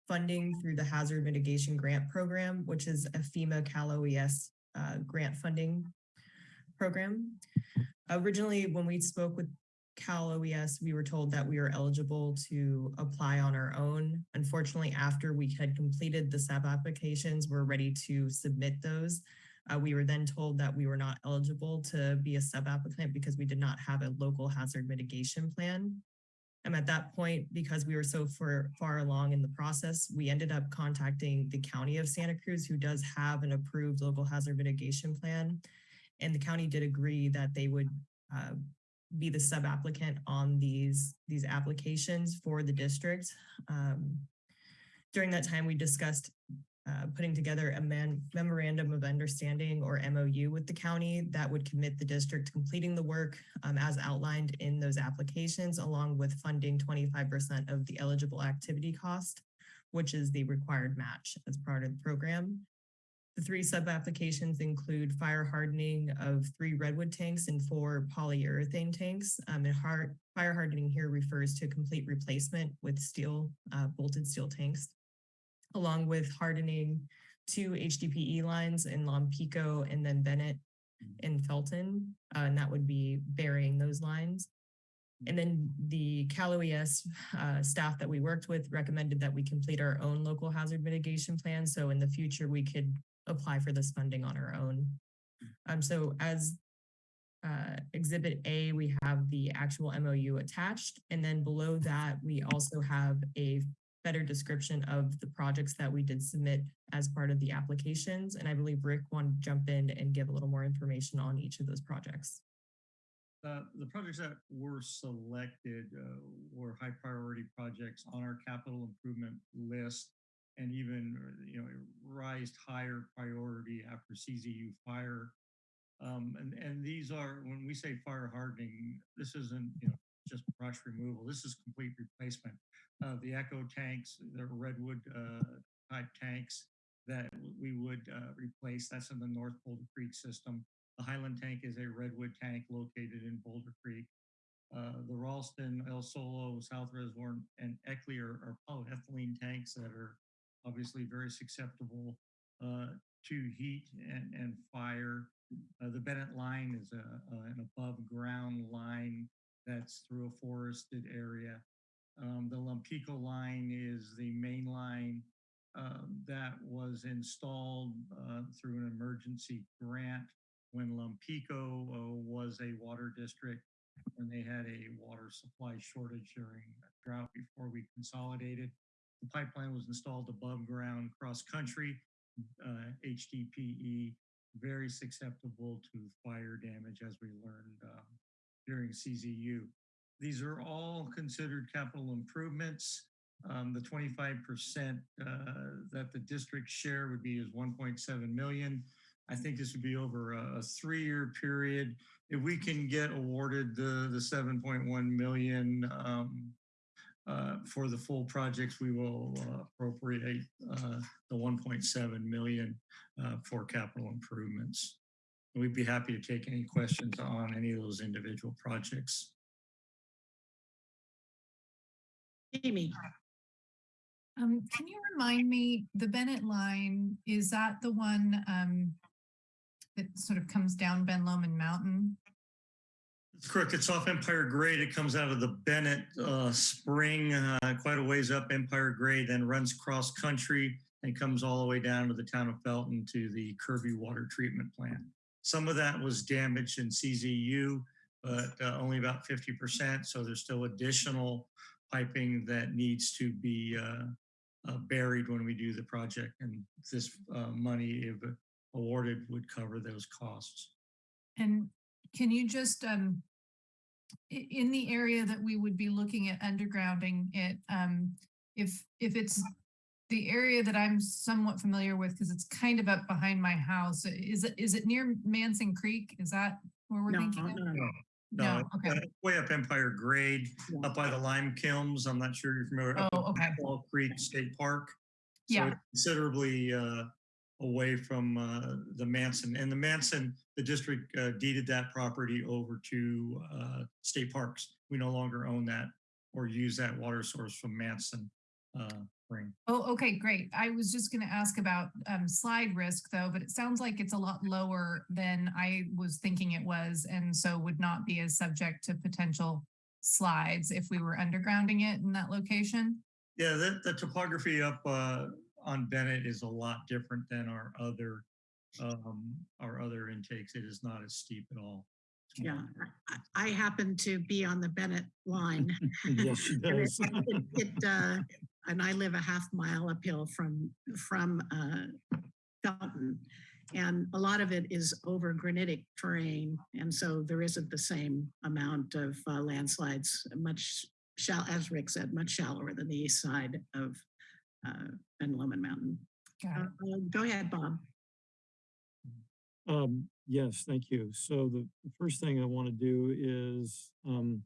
funding through the Hazard Mitigation Grant Program, which is a FEMA Cal OES uh, grant funding program. Originally, when we spoke with Cal OES, we were told that we were eligible to apply on our own. Unfortunately, after we had completed the sub applications, we're ready to submit those. Uh, we were then told that we were not eligible to be a sub applicant because we did not have a local hazard mitigation plan. And at that point, because we were so far, far along in the process, we ended up contacting the county of Santa Cruz, who does have an approved local hazard mitigation plan. And the county did agree that they would uh, be the sub applicant on these, these applications for the district. Um, during that time, we discussed uh, putting together a memorandum of understanding or MOU with the county that would commit the district to completing the work um, as outlined in those applications, along with funding 25% of the eligible activity cost, which is the required match as part of the program. The three sub-applications include fire hardening of three redwood tanks and four polyurethane tanks. Um, and hard, fire hardening here refers to complete replacement with steel, uh, bolted steel tanks along with hardening two HDPE lines in Lompico and then Bennett in Felton. Uh, and that would be burying those lines. And then the Cal OES uh, staff that we worked with recommended that we complete our own local hazard mitigation plan. So in the future, we could apply for this funding on our own. Um, so as uh, Exhibit A, we have the actual MOU attached. And then below that, we also have a better description of the projects that we did submit as part of the applications. And I believe Rick wanted to jump in and give a little more information on each of those projects. Uh, the projects that were selected uh, were high priority projects on our capital improvement list and even, uh, you know, rised higher priority after CZU fire. Um, and, and these are, when we say fire hardening, this isn't, you know, just brush removal. This is complete replacement. Uh, the Echo tanks, the redwood uh, type tanks that we would uh, replace. That's in the North Boulder Creek system. The Highland tank is a redwood tank located in Boulder Creek. Uh, the Ralston, El Solo, South Reservoir, and Eckley are, are polyethylene tanks that are obviously very susceptible uh, to heat and, and fire. Uh, the Bennett line is a, an above ground line that's through a forested area. Um, the Lompico line is the main line um, that was installed uh, through an emergency grant when Lompico uh, was a water district when they had a water supply shortage during a drought before we consolidated. The pipeline was installed above ground cross country, uh, HDPE, very susceptible to fire damage as we learned um, during CZU. These are all considered capital improvements. Um, the 25% uh, that the district share would be is 1.7 million. I think this would be over a, a three-year period. If we can get awarded the, the 7.1 million um, uh, for the full projects, we will uh, appropriate uh, the 1.7 million uh, for capital improvements. We'd be happy to take any questions on any of those individual projects. Amy, Um, can you remind me, the Bennett line, is that the one, um, that sort of comes down Ben Lomond Mountain? It's correct. It's off Empire Grade. It comes out of the Bennett uh, Spring, uh, quite a ways up Empire Grade, then runs cross country and comes all the way down to the town of Felton to the Kirby Water Treatment Plant. Some of that was damaged in CZU, but uh, only about 50%. So there's still additional piping that needs to be uh, uh, buried when we do the project. And this uh, money, if awarded, would cover those costs. And can you just, um, in the area that we would be looking at undergrounding it, um, if, if it's the area that I'm somewhat familiar with, because it's kind of up behind my house, is it, is it near Manson Creek? Is that where we're No, thinking? of? no, No, No, it's, okay. Way up Empire Grade, Yeah. up by the lime kilns. I'm not sure you're familiar. up Oh, at okay. Fall Creek State Park. So Yeah. Considerably uh, away from uh, the Manson. And the Manson, the district uh, deeded that property over to uh, state parks. We no longer own that or use that water source from Manson uh, Spring. Oh, okay, great. I was just gonna ask about um slide risk though, but it sounds like it's a lot lower than I was thinking it was, and so would not be as subject to potential slides if we were undergrounding it in that location. Yeah, the, the topography up uh, on Bennett is a lot different than our other, um, our other intakes. It is not as steep at all. Yeah, I- I happen to be on the Bennett line. (laughs) Yes, she (laughs) And it- does. it- It, uh, (laughs) and I live a half mile uphill from, from, uh, Felton. And a lot of it is over granitic terrain. And so there isn't the same amount of uh, landslides, much shall, as Rick said, much shallower than the east side of, uh, Ben Lomond Mountain. Uh, uh, Go ahead, Bob. Um, yes, thank you. So the the first thing I want to do is, um,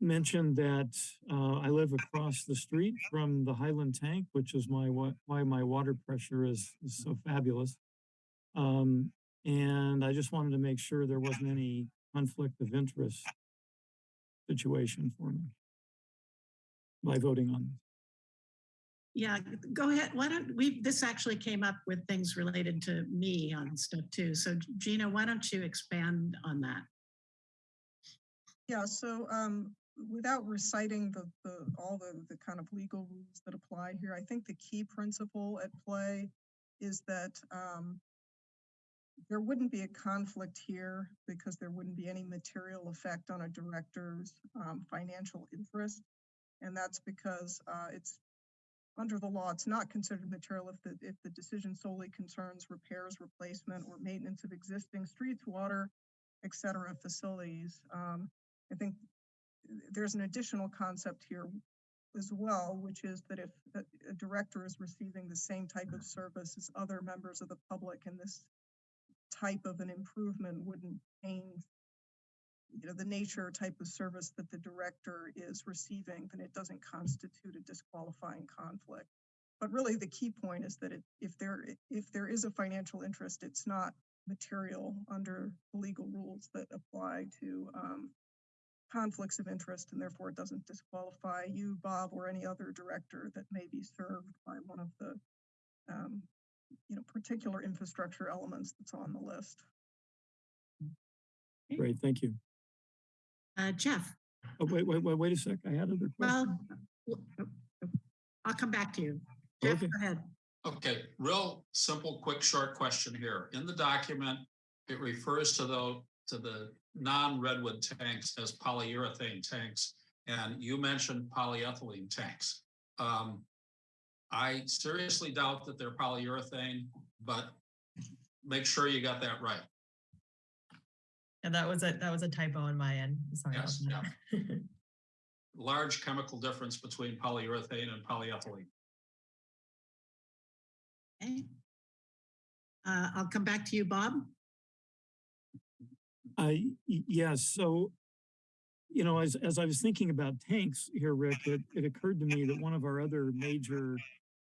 mention that, uh, I live across the street from the Highland Tank, which is my, wa- why my water pressure is, is so fabulous. Um, and I just wanted to make sure there wasn't any conflict of interest situation for me by voting on this. Yeah, go ahead. Why don't we, this actually came up with things related to me on stuff too. So Gina, why don't you expand on that? Yeah, so um, without reciting the, the, all the, the kind of legal rules that apply here, I think the key principle at play is that um, there wouldn't be a conflict here because there wouldn't be any material effect on a director's um, financial interest. And that's because uh, it's, under the law, it's not considered material if the, if the decision solely concerns repairs, replacement, or maintenance of existing streets, water, et cetera, facilities. Um, I think there's an additional concept here as well, which is that if a, director is receiving the same type of service as other members of the public and this type of an improvement wouldn't change you know, the nature or type of service that the director is receiving, then it doesn't constitute a disqualifying conflict. But really, the key point is that it, if there, if there is a financial interest, it's not material under the legal rules that apply to um, conflicts of interest, and therefore it doesn't disqualify you, Bob, or any other director that may be served by one of the, um, you know, particular infrastructure elements that's on the list. Great, thank you. Uh, Jeff, Oh, wait, wait, wait, wait a sec. I had other well, questions. w- I'll come back to you. Jeff, Okay. go ahead. Okay, real simple, quick, short question here. In the document, it refers to the, to the non-redwood tanks as polyurethane tanks, and you mentioned polyethylene tanks. Um, I seriously doubt that they're polyurethane, but make sure you got that right. And that was a, that was a typo on my end. Sorry. Yes, that. (laughs) Large chemical difference between polyurethane and polyethylene. Okay. Uh, I'll come back to you, Bob. I, y- yes, so, you know, as, as I was thinking about tanks here, Rick, it, it occurred to me that one of our other major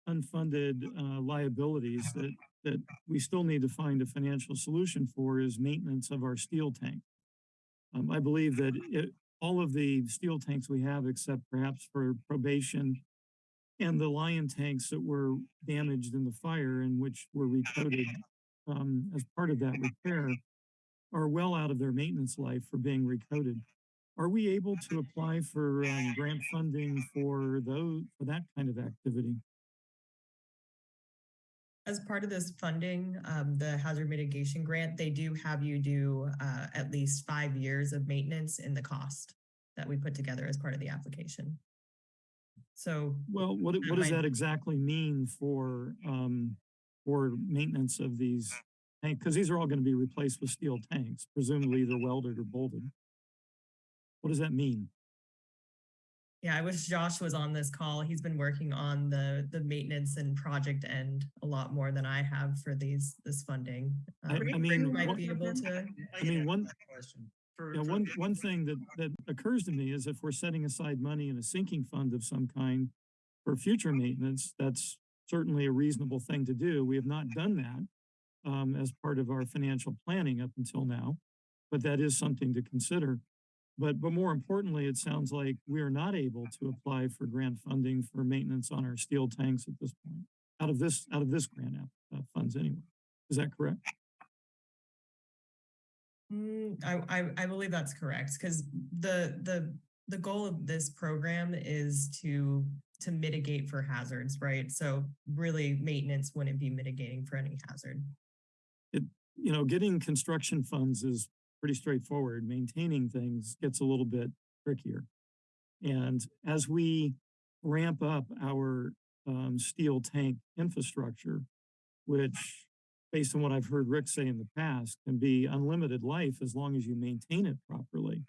unfunded uh, liabilities that, that we still need to find a financial solution for is maintenance of our steel tank. Um, I believe that it, all of the steel tanks we have, except perhaps for probation and the Lyon tanks that were damaged in the fire and which were recoated um, as part of that repair, are well out of their maintenance life for being recoded. Are we able to apply for um, grant funding for those, for that kind of activity? As part of this funding, um, the hazard mitigation grant, they do have you do uh, at least five years of maintenance in the cost that we put together as part of the application. So Well, what, what does that exactly mean for, um, for maintenance of these? Because these are all going to be replaced with steel tanks, presumably either welded or bolted. What does that mean? Yeah, I wish Josh was on this call. He's been working on the the maintenance and project end a lot more than I have for these this funding. I- Um, I mean, might what- be able to. I mean, one, Question. For- Yeah, for one, one thing that, that occurs to me is if we're setting aside money in a sinking fund of some kind for future maintenance, that's certainly a reasonable thing to do. We have not done that um, as part of our financial planning up until now, but that is something to consider. But, but more importantly, it sounds like we are not able to apply for grant funding for maintenance on our steel tanks at this point, out of this, out of this grant uh, funds anyway. Is that correct? Mm, I, I, I believe that's correct, because the, the, the goal of this program is to, to mitigate for hazards, right? So really, maintenance wouldn't be mitigating for any hazard. You know, getting construction funds is pretty straightforward. Maintaining things gets a little bit trickier. And as we ramp up our um, steel tank infrastructure, which based on what I've heard Rick say in the past, can be unlimited life as long as you maintain it properly.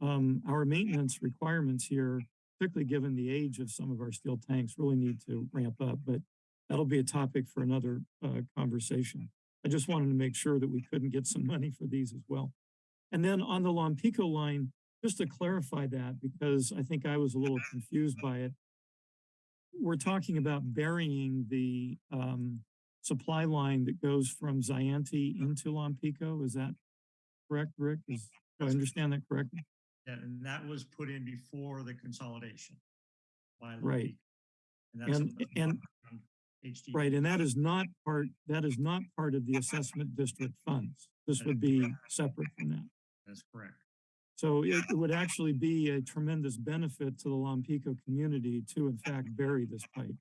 Um, our maintenance requirements here, particularly given the age of some of our steel tanks, really need to ramp up, but that'll be a topic for another uh, conversation. I just wanted to make sure that we couldn't get some money for these as well. And then on the Lompico line, just to clarify that, because I think I was a little confused by it. We're talking about burying the um, supply line that goes from Zayante into Lompico. Is that correct, Rick? Is, do I understand that correctly? Yeah, and that was put in before the consolidation. by Right. That's And, and HD. Right, and that is not part, that is not part of the assessment district funds. This would be separate from that. That's correct. So it it would actually be a tremendous benefit to the Lompico community to in fact bury this pipe.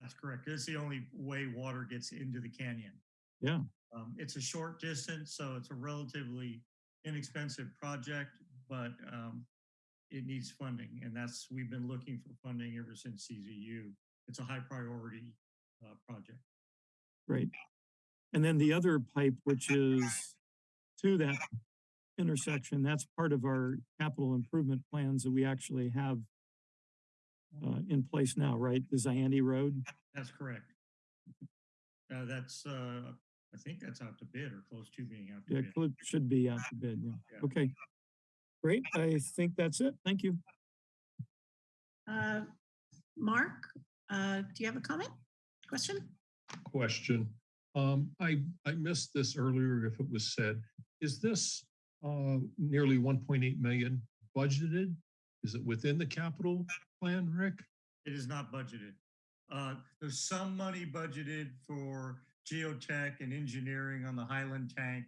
That's correct. It's the only way water gets into the canyon. Yeah. Um, it's a short distance, so it's a relatively inexpensive project, but, um, it needs funding and that's, we've been looking for funding ever since CZU. It's a high priority, uh, project. Right. And then the other pipe, which is to that intersection, that's part of our capital improvement plans that we actually have uh, in place now, right? The Zayante Road. That's correct. Uh, that's, uh, I think that's out to bid or close to being out to Yeah, bid. could- should be out to bid, yeah. Yeah. Okay. Great, I think that's it. Thank you. Uh, Mark, uh, do you have a comment, question? question. Um, I, I missed this earlier if it was said. Is this uh nearly one point eight million budgeted? Is it within the capital plan, Rick? It is not budgeted. Uh, there's some money budgeted for geotech and engineering on the Highland tank.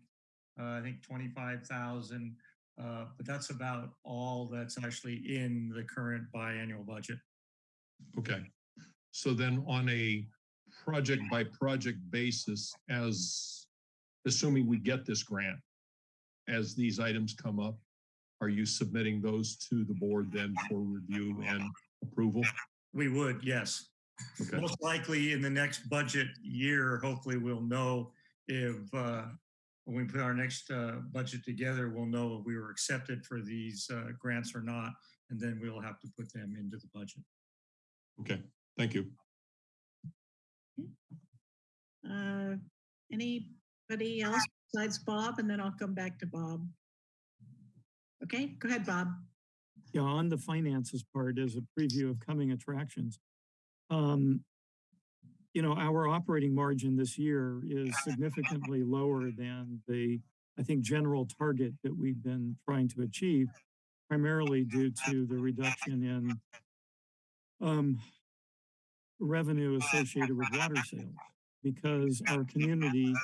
Uh, I think twenty-five thousand, uh, but that's about all that's actually in the current biannual budget. Okay. So then on a project by project basis, as assuming we get this grant, as these items come up, are you submitting those to the board then for review and approval? We would, yes. Okay. Most likely in the next budget year, hopefully we'll know if, uh, when we put our next, uh, budget together, we'll know if we were accepted for these, uh, grants or not, and then we'll have to put them into the budget. Okay, thank you. Uh, Anybody else besides Bob? And then I'll come back to Bob. Okay, go ahead, Bob. Yeah, on the finances part as a preview of coming attractions. Um, you know, our operating margin this year is significantly lower than the, I think, general target that we've been trying to achieve, primarily due to the reduction in um, revenue associated with water sales, because our community,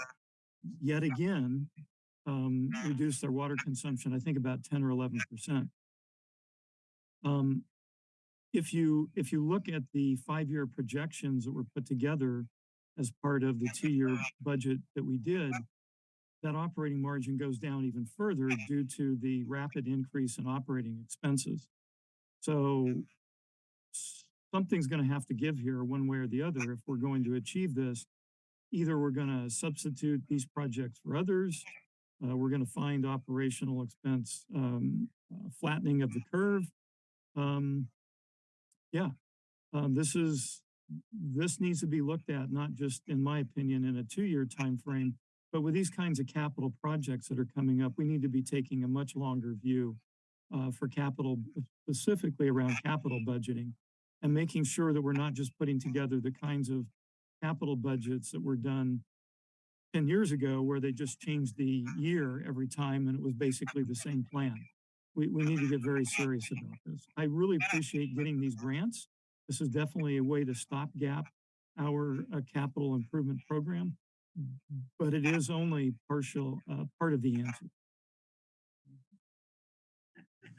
yet again, um, reduced their water consumption, I think about 10 or 11 percent. Um, if you, if you look at the five-year projections that were put together as part of the two-year budget that we did, that operating margin goes down even further due to the rapid increase in operating expenses. So something's going to have to give here one way or the other if we're going to achieve this. Either we're going to substitute these projects for others, Uh, we're going to find operational expense um, uh, flattening of the curve. Um, yeah, um, this is this needs to be looked at not just, in my opinion, in a two-year time frame, but with these kinds of capital projects that are coming up, we need to be taking a much longer view uh, for capital, specifically around capital budgeting, and making sure that we're not just putting together the kinds of capital budgets that were done 10 years ago where they just changed the year every time and it was basically the same plan. We, we need to get very serious about this. I really appreciate getting these grants. This is definitely a way to stopgap our uh, capital improvement program, but it is only partial, uh, part of the answer.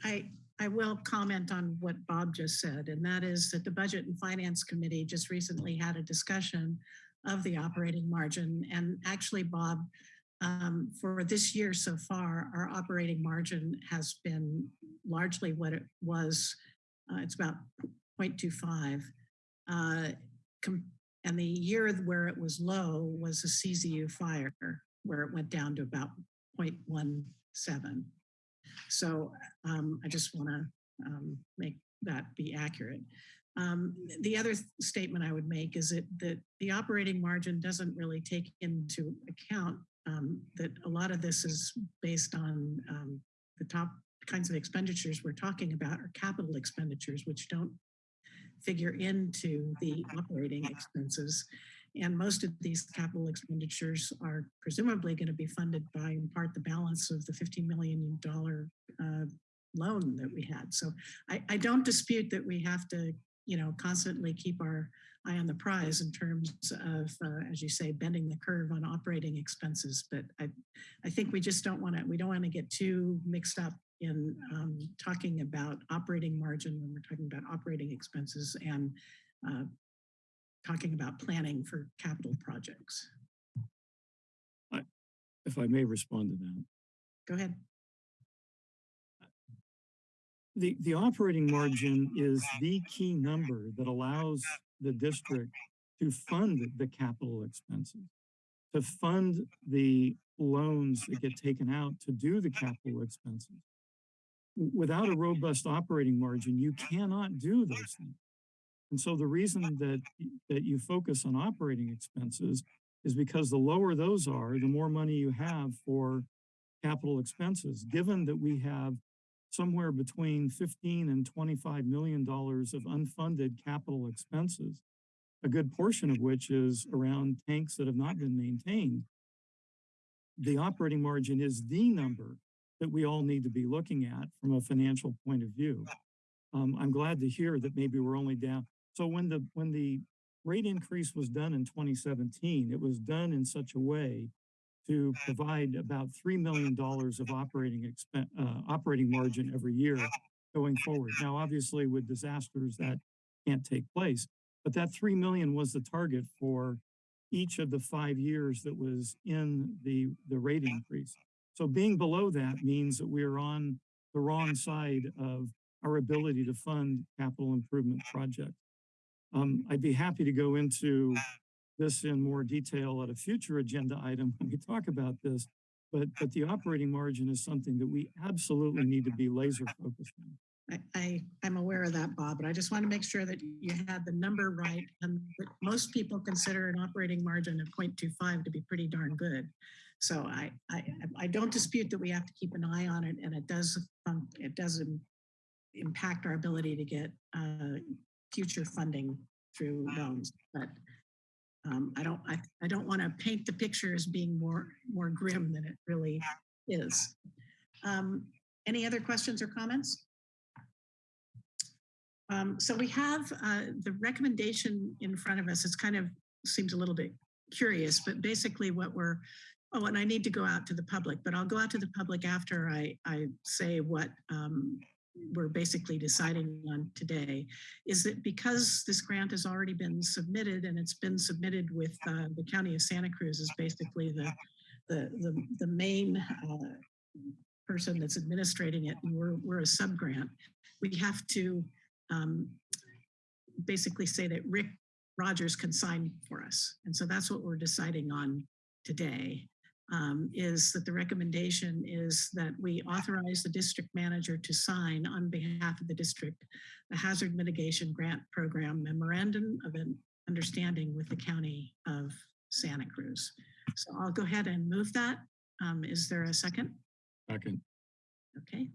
I, I will comment on what Bob just said, and that is that the Budget and Finance Committee just recently had a discussion of the operating margin. And actually, Bob, um, for this year so far, our operating margin has been largely what it was. Uh, it's about 0.25. Uh, and the year where it was low was the CZU fire, where it went down to about 0.17. So um, I just want to um, make that be accurate. Um, the other statement I would make is that, that the operating margin doesn't really take into account um, that a lot of this is based on um, the top kinds of expenditures we're talking about are capital expenditures, which don't figure into the operating expenses. And most of these capital expenditures are presumably going to be funded by in part the balance of the $15 million uh, loan that we had. So I, I don't dispute that we have to, you know, constantly keep our eye on the prize in terms of, uh, as you say, bending the curve on operating expenses. But I, I think we just don't want to, we don't want to get too mixed up in um, talking about operating margin when we're talking about operating expenses and uh, talking about planning for capital projects. I, if I may respond to that. Go ahead. The, the operating margin is the key number that allows the district to fund the capital expenses, to fund the loans that get taken out to do the capital expenses. Without a robust operating margin, you cannot do those things. And so the reason that, that you focus on operating expenses is because the lower those are, the more money you have for capital expenses, given that we have somewhere between 15 and 25 million dollars of unfunded capital expenses, a good portion of which is around tanks that have not been maintained. The operating margin is the number that we all need to be looking at from a financial point of view. Um, I'm glad to hear that maybe we're only down. So when the when the rate increase was done in 2017, it was done in such a way to provide about $3 million of operating expense, uh, operating margin every year going forward. Now, obviously with disasters that can't take place, but that 3 million was the target for each of the five years that was in the, the rate increase. So being below that means that we are on the wrong side of our ability to fund capital improvement projects. Um, I'd be happy to go into this in more detail at a future agenda item when we talk about this, but, but the operating margin is something that we absolutely need to be laser focused on. I, I, am aware of that, Bob, but I just want to make sure that you had the number right. And most people consider an operating margin of 0.25 to be pretty darn good. So I, I, I don't dispute that we have to keep an eye on it, and it does it does impact our ability to get uh, future funding through loans. But um, I don't I, I don't want to paint the picture as being more more grim than it really is. Um, any other questions or comments? Um, so we have uh, the recommendation in front of us. It's kind of seems a little bit curious, but basically what we're Oh, and I need to go out to the public, but I'll go out to the public after I, I say what um, we're basically deciding on today, is that because this grant has already been submitted and it's been submitted with uh, the County of Santa Cruz is basically the, the, the, the main uh, person that's administrating it, and we're, we're a subgrant, we have to um, basically say that Rick Rogers can sign for us. And so that's what we're deciding on today. Um, is that the recommendation is that we authorize the district manager to sign on behalf of the district the Hazard Mitigation Grant Program Memorandum of an Understanding with the County of Santa Cruz. So I'll go ahead and move that. Um, is there a second? Second. Okay.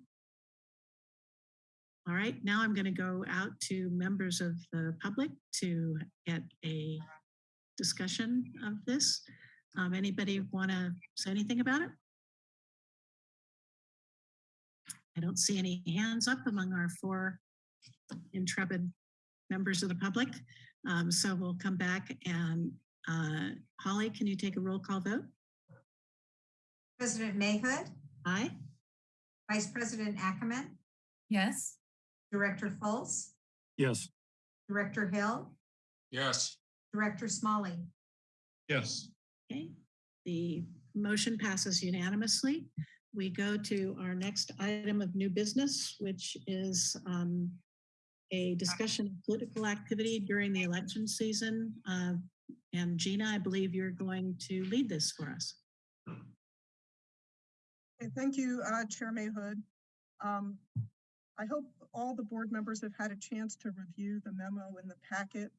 All right, now I'm going to go out to members of the public to get a discussion of this. Um, anybody want to say anything about it? I don't see any hands up among our four intrepid members of the public. Um, so we'll come back and uh, Holly, can you take a roll call vote? President Mahood, Aye. Vice President Ackemann, Yes. Director Fultz, Yes. Director Hill, Yes. Director Smolley. Yes. Okay, the motion passes unanimously. We go to our next item of new business, which is um, a discussion of political activity during the election season. Uh, And Gina, I believe you're going to lead this for us. Okay, thank you, uh, Chair Mahood. Um, I hope all the board members have had a chance to review the memo in the packet,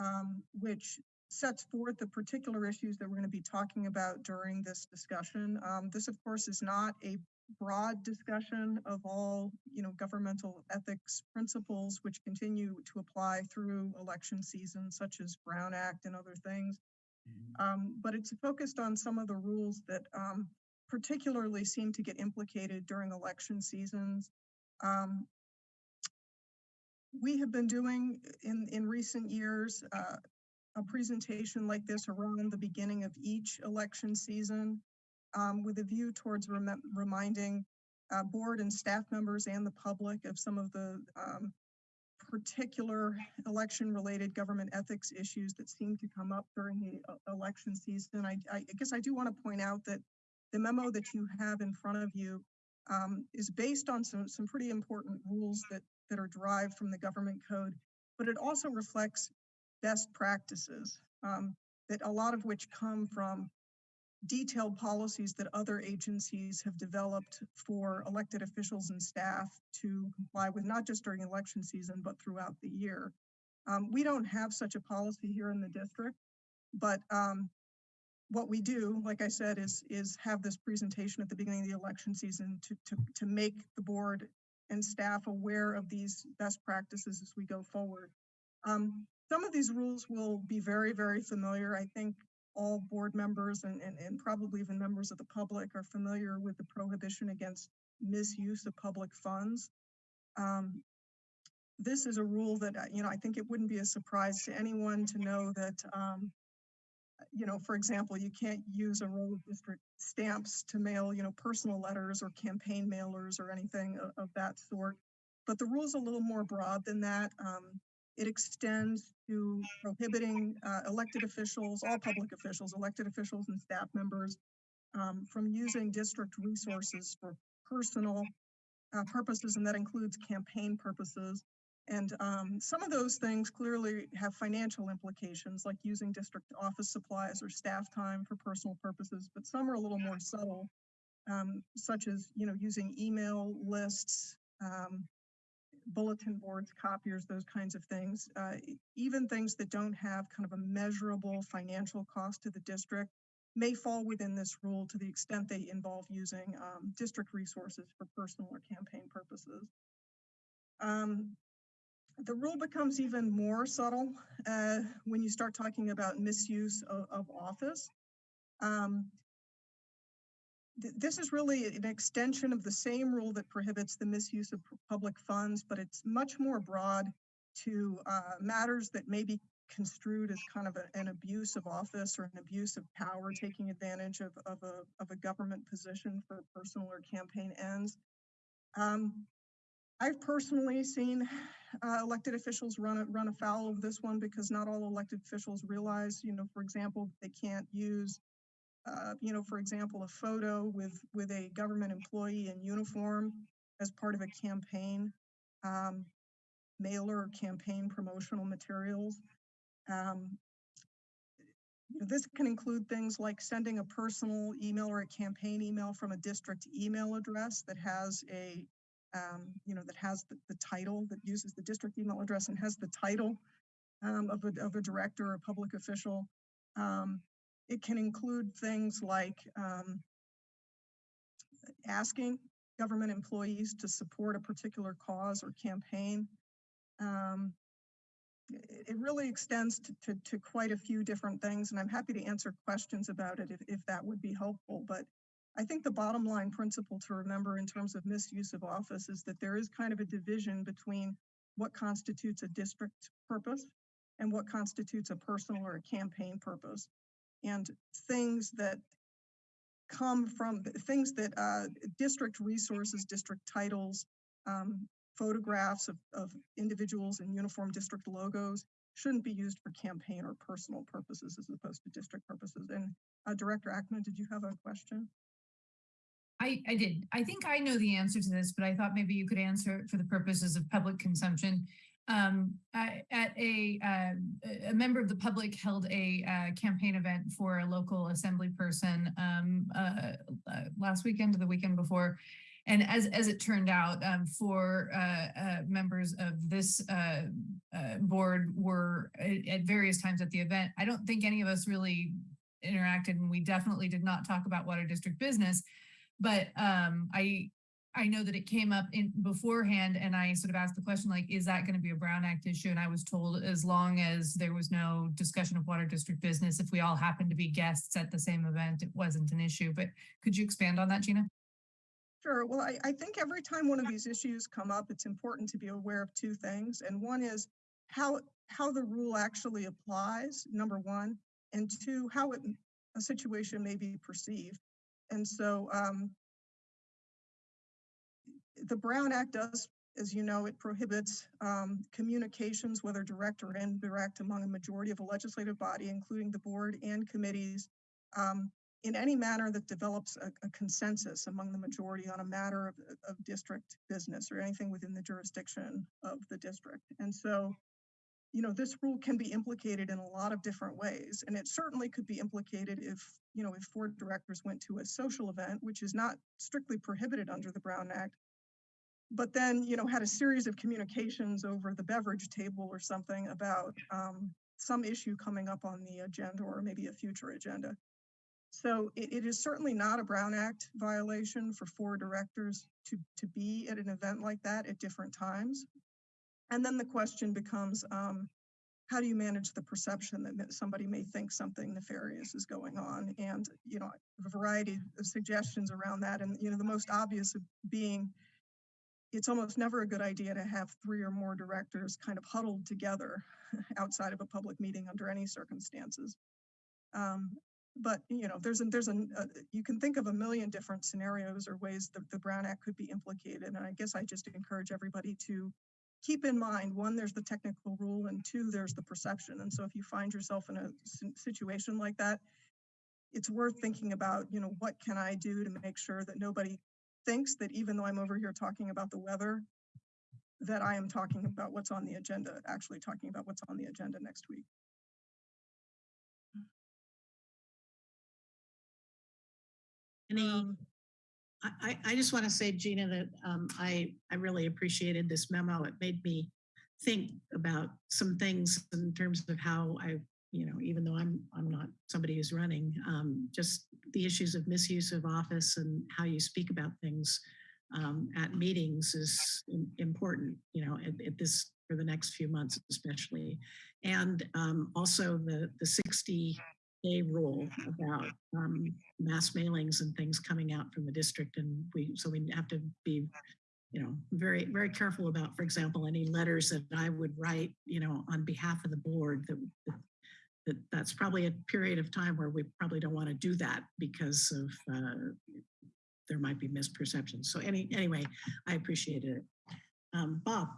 um, which sets forth the particular issues that we're going to be talking about during this discussion. Um, this, of course, is not a broad discussion of all, you know, governmental ethics principles which continue to apply through election season, such as Brown Act and other things. Um, but it's focused on some of the rules that um, particularly seem to get implicated during election seasons. Um, we have been doing in, in recent years uh, a presentation like this around the beginning of each election season um, with a view towards remem- reminding uh, board and staff members and the public of some of the um, particular election related government ethics issues that seem to come up during the uh, election season. I, I guess I do want to point out that the memo that you have in front of you um, is based on some, some pretty important rules that, that are derived from the government code, but it also reflects best practices um, that a lot of which come from detailed policies that other agencies have developed for elected officials and staff to comply with, not just during election season, but throughout the year. Um, we don't have such a policy here in the district, but um, what we do, like I said, is is have this presentation at the beginning of the election season to to to make the board and staff aware of these best practices as we go forward. Um, some of these rules will be very, very familiar. I think all board members and, and, and probably even members of the public are familiar with the prohibition against misuse of public funds. Um, this is a rule that, uh, you know, I think it wouldn't be a surprise to anyone to know that um, you know, for example, you can't use a roll of district stamps to mail, you know, personal letters or campaign mailers or anything of, of that sort. But the rule's a little more broad than that. Um, it extends to prohibiting uh, elected officials, all public officials, elected officials and staff members um, from using district resources for personal uh, purposes, and that includes campaign purposes. And um, some of those things clearly have financial implications, like using district office supplies or staff time for personal purposes, but some are a little more subtle, um, such as, you know, using email lists, um, bulletin boards, copiers, those kinds of things. Uh, even things that don't have kind of a measurable financial cost to the district may fall within this rule to the extent they involve using um, district resources for personal or campaign purposes. Um, the rule becomes even more subtle uh, when you start talking about misuse of, of office. Um, th this is really an extension of the same rule that prohibits the misuse of public funds, but it's much more broad to uh, matters that may be construed as kind of a, an abuse of office or an abuse of power, taking advantage of, of, a, of a government position for personal or campaign ends. Um, I've personally seen uh, elected officials run run afoul of this one because not all elected officials realize, you know, for example, they can't use, uh, you know, for example, a photo with with a government employee in uniform as part of a campaign um, mailer or campaign promotional materials. Um, This can include things like sending a personal email or a campaign email from a district email address that has a, um, you know, that has the, the title, that uses the district email address and has the title um, of a, of a director or a public official. It can include things like um, asking government employees to support a particular cause or campaign. Um, it it really extends to, to, to quite a few different things, and I'm happy to answer questions about it if, if that would be helpful. But I think the bottom line principle to remember in terms of misuse of office is that there is kind of a division between what constitutes a district purpose and what constitutes a personal or a campaign purpose. And things that come from things that uh, district resources, district titles, um, photographs of, of individuals in uniform district logos shouldn't be used for campaign or personal purposes as opposed to district purposes. And uh, Director Ackemann, did you have a question? I, I did. I think I know the answer to this, but I thought maybe you could answer it for the purposes of public consumption. Um, at a, uh, a member of the public held a uh, campaign event for a local assembly person um, uh, uh, last weekend or the weekend before. And as, as it turned out, um, for uh, uh, members of this board were at, at various times at the event. I don't think any of us really interacted and we definitely did not talk about water district business. But um, I I know that it came up in beforehand and I sort of asked the question like, is that going to be a Brown Act issue? And I was told as long as there was no discussion of water district business, if we all happened to be guests at the same event, it wasn't an issue. But could you expand on that, Gina? Sure. Well, I, I think every time one of these issues come up, it's important to be aware of two things. And one is how, how the rule actually applies, number one, and two, how it, a situation may be perceived. And so um, the Brown Act does, as you know, it prohibits um, communications, whether direct or indirect, among a majority of a legislative body, including the board and committees, um, in any manner that develops a, a consensus among the majority on a matter of, of district business or anything within the jurisdiction of the district. And so, you know, this rule can be implicated in a lot of different ways. And it certainly could be implicated if, you know, if four directors went to a social event, which is not strictly prohibited under the Brown Act, but then, you know, had a series of communications over the beverage table or something about um, some issue coming up on the agenda or maybe a future agenda. So it, it is certainly not a Brown Act violation for four directors to, to be at an event like that at different times. And then the question becomes, um, how do you manage the perception that that somebody may think something nefarious is going on? And, you know, a variety of suggestions around that. And, you know, the most obvious being it's almost never a good idea to have three or more directors kind of huddled together (laughs) outside of a public meeting under any circumstances. Um, but you know, there's a, there's a, a, you can think of a million different scenarios or ways that the Brown Act could be implicated. And I guess I just encourage everybody to keep in mind, one, there's the technical rule and two, there's the perception. And so if you find yourself in a situation like that, it's worth thinking about, you know, what can I do to make sure that nobody thinks that even though I'm over here talking about the weather, that I am talking about what's on the agenda, actually talking about what's on the agenda next week. Any, I, I, I just want to say, Gina, that um, I, I really appreciated this memo. It made me think about some things in terms of how I, you know, even though I'm, I'm not somebody who's running, um, just the issues of misuse of office and how you speak about things um, at meetings is important, you know, at, at this, for the next few months especially. And um, also the, the 60 day rule about um, mass mailings and things coming out from the district. And we, so we have to be, you know, very, very careful about, for example, any letters that I would write, you know, on behalf of the board that, that that that's probably a period of time where we probably don't want to do that because of uh, there might be misperceptions. So any anyway, I appreciated it. Um, Bob.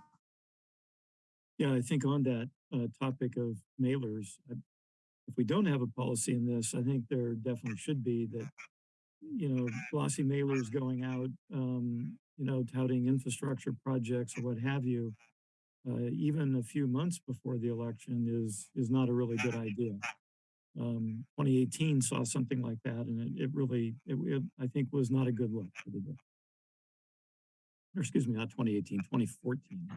Yeah, I think on that uh, topic of mailers, if we don't have a policy in this, I think there definitely should be that, you know, glossy mailers going out, um, you know, touting infrastructure projects or what have you, uh, even a few months before the election is, is not a really good idea. um, 2018 saw something like that, and it, it really, it, it, I think, was not a good look for the. district. Or excuse me, not 2018, 2014.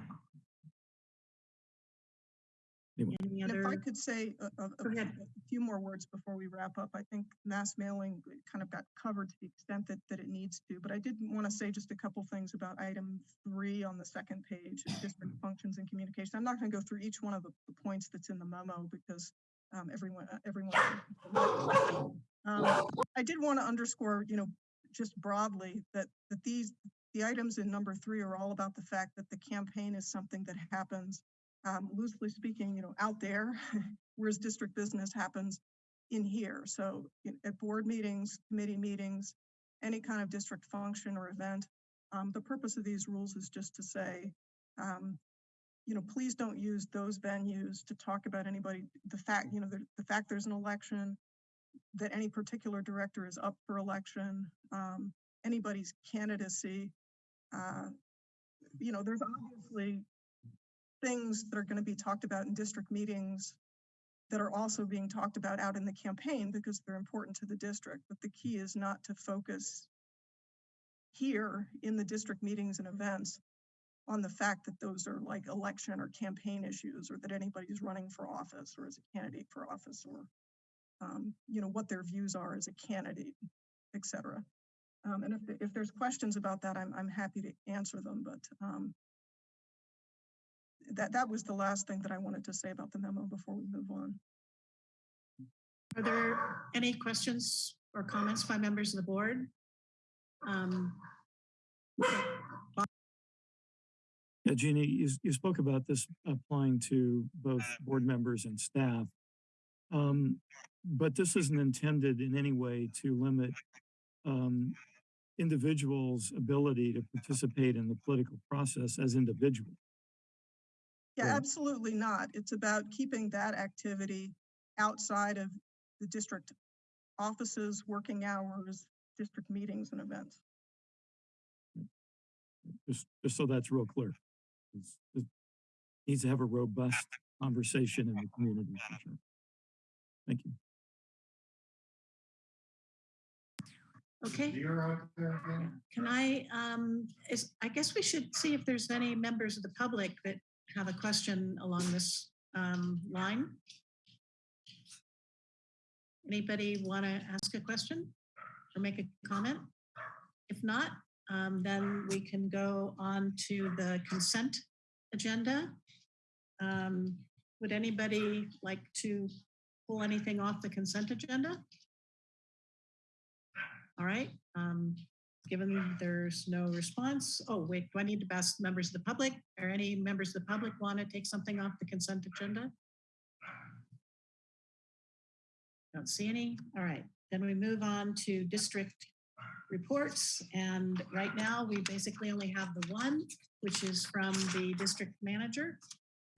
Anyway, Any And If I could say a, a- a a few more words before we wrap up, I think mass mailing kind of got covered to the extent that, that it needs to, but I did want to say just a couple things about item three on the second page, district (clears throat) functions and communication. I'm not going to go through each one of the, the points that's in the memo because um, everyone, uh, everyone. Um, I did want to underscore, you know, just broadly that, that these, the items in number three are all about the fact that the campaign is something that happens um, loosely speaking, you know, out there, (laughs) whereas district business happens in here. So in- at board meetings, committee meetings, any kind of district function or event. Um, the purpose of these rules is just to say, um, you know, please don't use those venues to talk about anybody, the fact, you know, the, the fact there's an election, that any particular director is up for election, um, anybody's candidacy. Uh, you know, there's obviously things that are going to be talked about in district meetings that are also being talked about out in the campaign because they're important to the district. But the key is not to focus here in the district meetings and events on the fact that those are like election or campaign issues or that anybody's running for office or as a candidate for office or um, you know, what their views are as a candidate, et cetera. Um, and if, if there's questions about that, I'm, I'm happy to answer them, but um, that, that was the last thing that I wanted to say about the memo before we move on. Are there any questions or comments by members of the board? Um, Yeah, Jeannie, you, you spoke about this applying to both board members and staff. Um, but this isn't intended in any way to limit um, individuals' ability to participate in the political process as individuals. Yeah, Right. absolutely not. It's about keeping that activity outside of the district offices, working hours, district meetings and events. Just, just so that's real clear. It's- It needs to have a robust conversation in the community. sure. Thank you. Okay, You're out there again? can I, um, is, I guess we should see if there's any members of the public that have a question along this, um, line. Anybody want to ask a question or make a comment? If not, um, then we can go on to the consent agenda. Um, would anybody like to pull anything off the consent agenda? All right, um, given there's no response, oh, wait, do I need to ask members of the public? Or any members of the public want to take something off the consent agenda? Don't see any. All right, then we move on to district reports. And right now, we basically only have the one, which is from the district manager.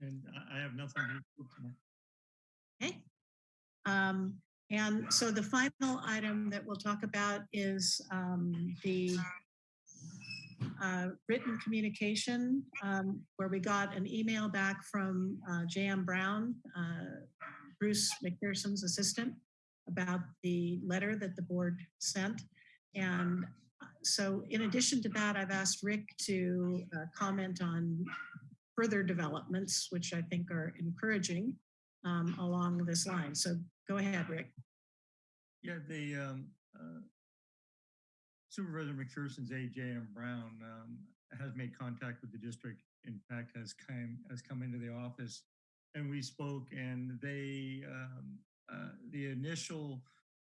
And I, have nothing. to report tonight. Okay. Um, and so the final item that we'll talk about is um, the uh, written communication, um, where we got an email back from uh, J.M. Brown, uh, Bruce McPherson's assistant, about the letter that the board sent. And uh, so in addition to that, I've asked Rick to uh, comment on further developments, which I think are encouraging um, along this line. So go ahead, Rick. Yeah, the um, uh, Supervisor McPherson's AJ Brown um, has made contact with the district. In fact, has come has come into the office, and we spoke. And they um, uh, the initial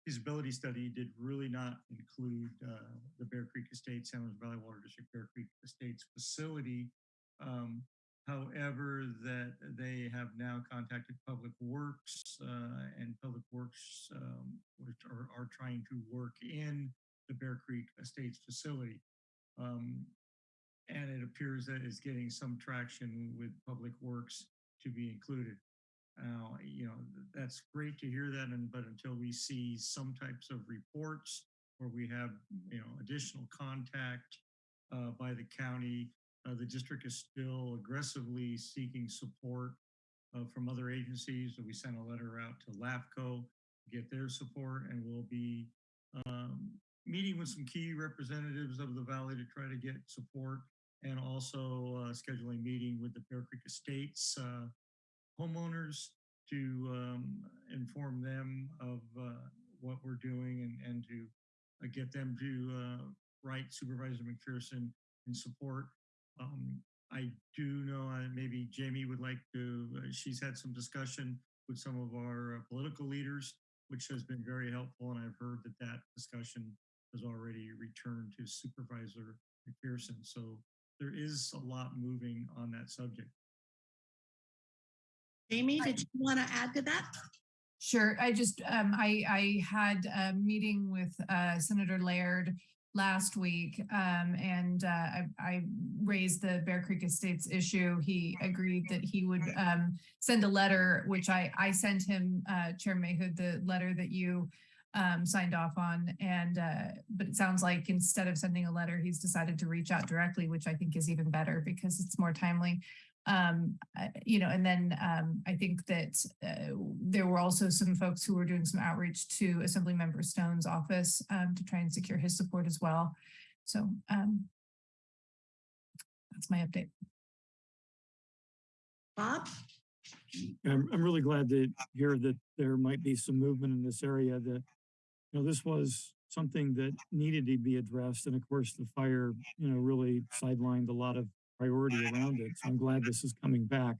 feasibility study did really not include uh, the Bear Creek Estates, San Luis Valley Water District Bear Creek Estates facility. Um, However, that they have now contacted Public Works uh, and Public Works, um, are, are trying to work in the Bear Creek Estates facility. Um, and it appears that it's getting some traction with Public Works to be included. Now, you know, that's great to hear that, and but until we see some types of reports where we have, you know, additional contact uh, by the county uh, the district is still aggressively seeking support uh, from other agencies. We sent a letter out to LAFCO to get their support and we'll be um, meeting with some key representatives of the valley to try to get support and also uh, scheduling meeting with the Bear Creek Estates uh, homeowners to um, inform them of uh, what we're doing and, and to uh, get them to uh, write Supervisor McPherson in support. Um, I do know uh, maybe Jayme would like to, uh, she's had some discussion with some of our uh, political leaders, which has been very helpful. And I've heard that that discussion has already returned to Supervisor McPherson. So there is a lot moving on that subject. Jayme, did you want to add to that? Sure. I just, um, I, I had a meeting with, uh, Senator Laird last week, um, and, uh, I, I raised the Bear Creek Estates issue. He agreed that he would, um, send a letter, which I, I sent him, uh, Chair Mahood, the letter that you, um, signed off on. And, uh, but it sounds like instead of sending a letter, he's decided to reach out directly, which I think is even better because it's more timely. Um, I- you know, and then, um, I think that, uh, there were also some folks who were doing some outreach to Assemblymember Stone's office, um, to try and secure his support as well. So, um, that's my update. Bob? I'm, I'm really glad to hear that there might be some movement in this area that, you know, this was something that needed to be addressed. And of course, the fire, you know, really sidelined a lot of priority around it. So I'm glad this is coming back.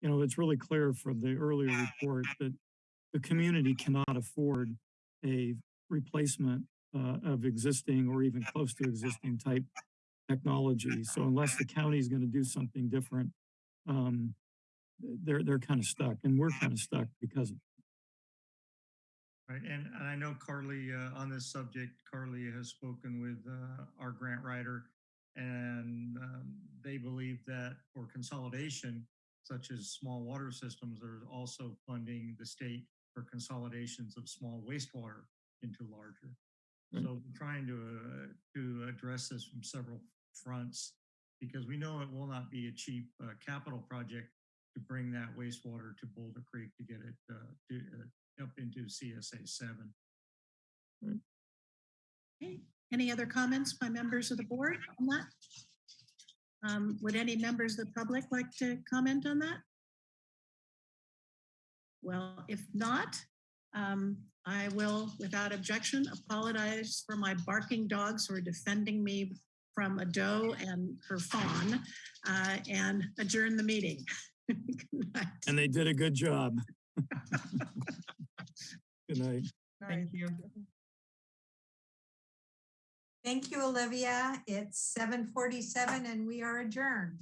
You know, it's really clear from the earlier report that the community cannot afford a replacement uh, of existing or even close to existing type technology. So unless the county is going to do something different, um, they're they're kind of stuck, and we're kind of stuck because of. Right, and, and I know Carly, uh, on this subject, Carly has spoken with, uh, our grant writer. And, um, they believe that for consolidation, such as small water systems, there's also funding the state for consolidations of small wastewater into larger. Right. So we're trying to, uh, to address this from several fronts because we know it will not be a cheap, uh, capital project to bring that wastewater to Boulder Creek to get it, uh, to, uh, up into CSA seven. Okay. Any other comments by members of the board on that? Um, would any members of the public like to comment on that? Well, if not, um, I will, without objection, apologize for my barking dogs who are defending me from a doe and her fawn, uh, and adjourn the meeting. (laughs) Good night. And they did a good job. (laughs) Good night. Thank you. Thank you, Olivia. It's seven forty-seven and we are adjourned.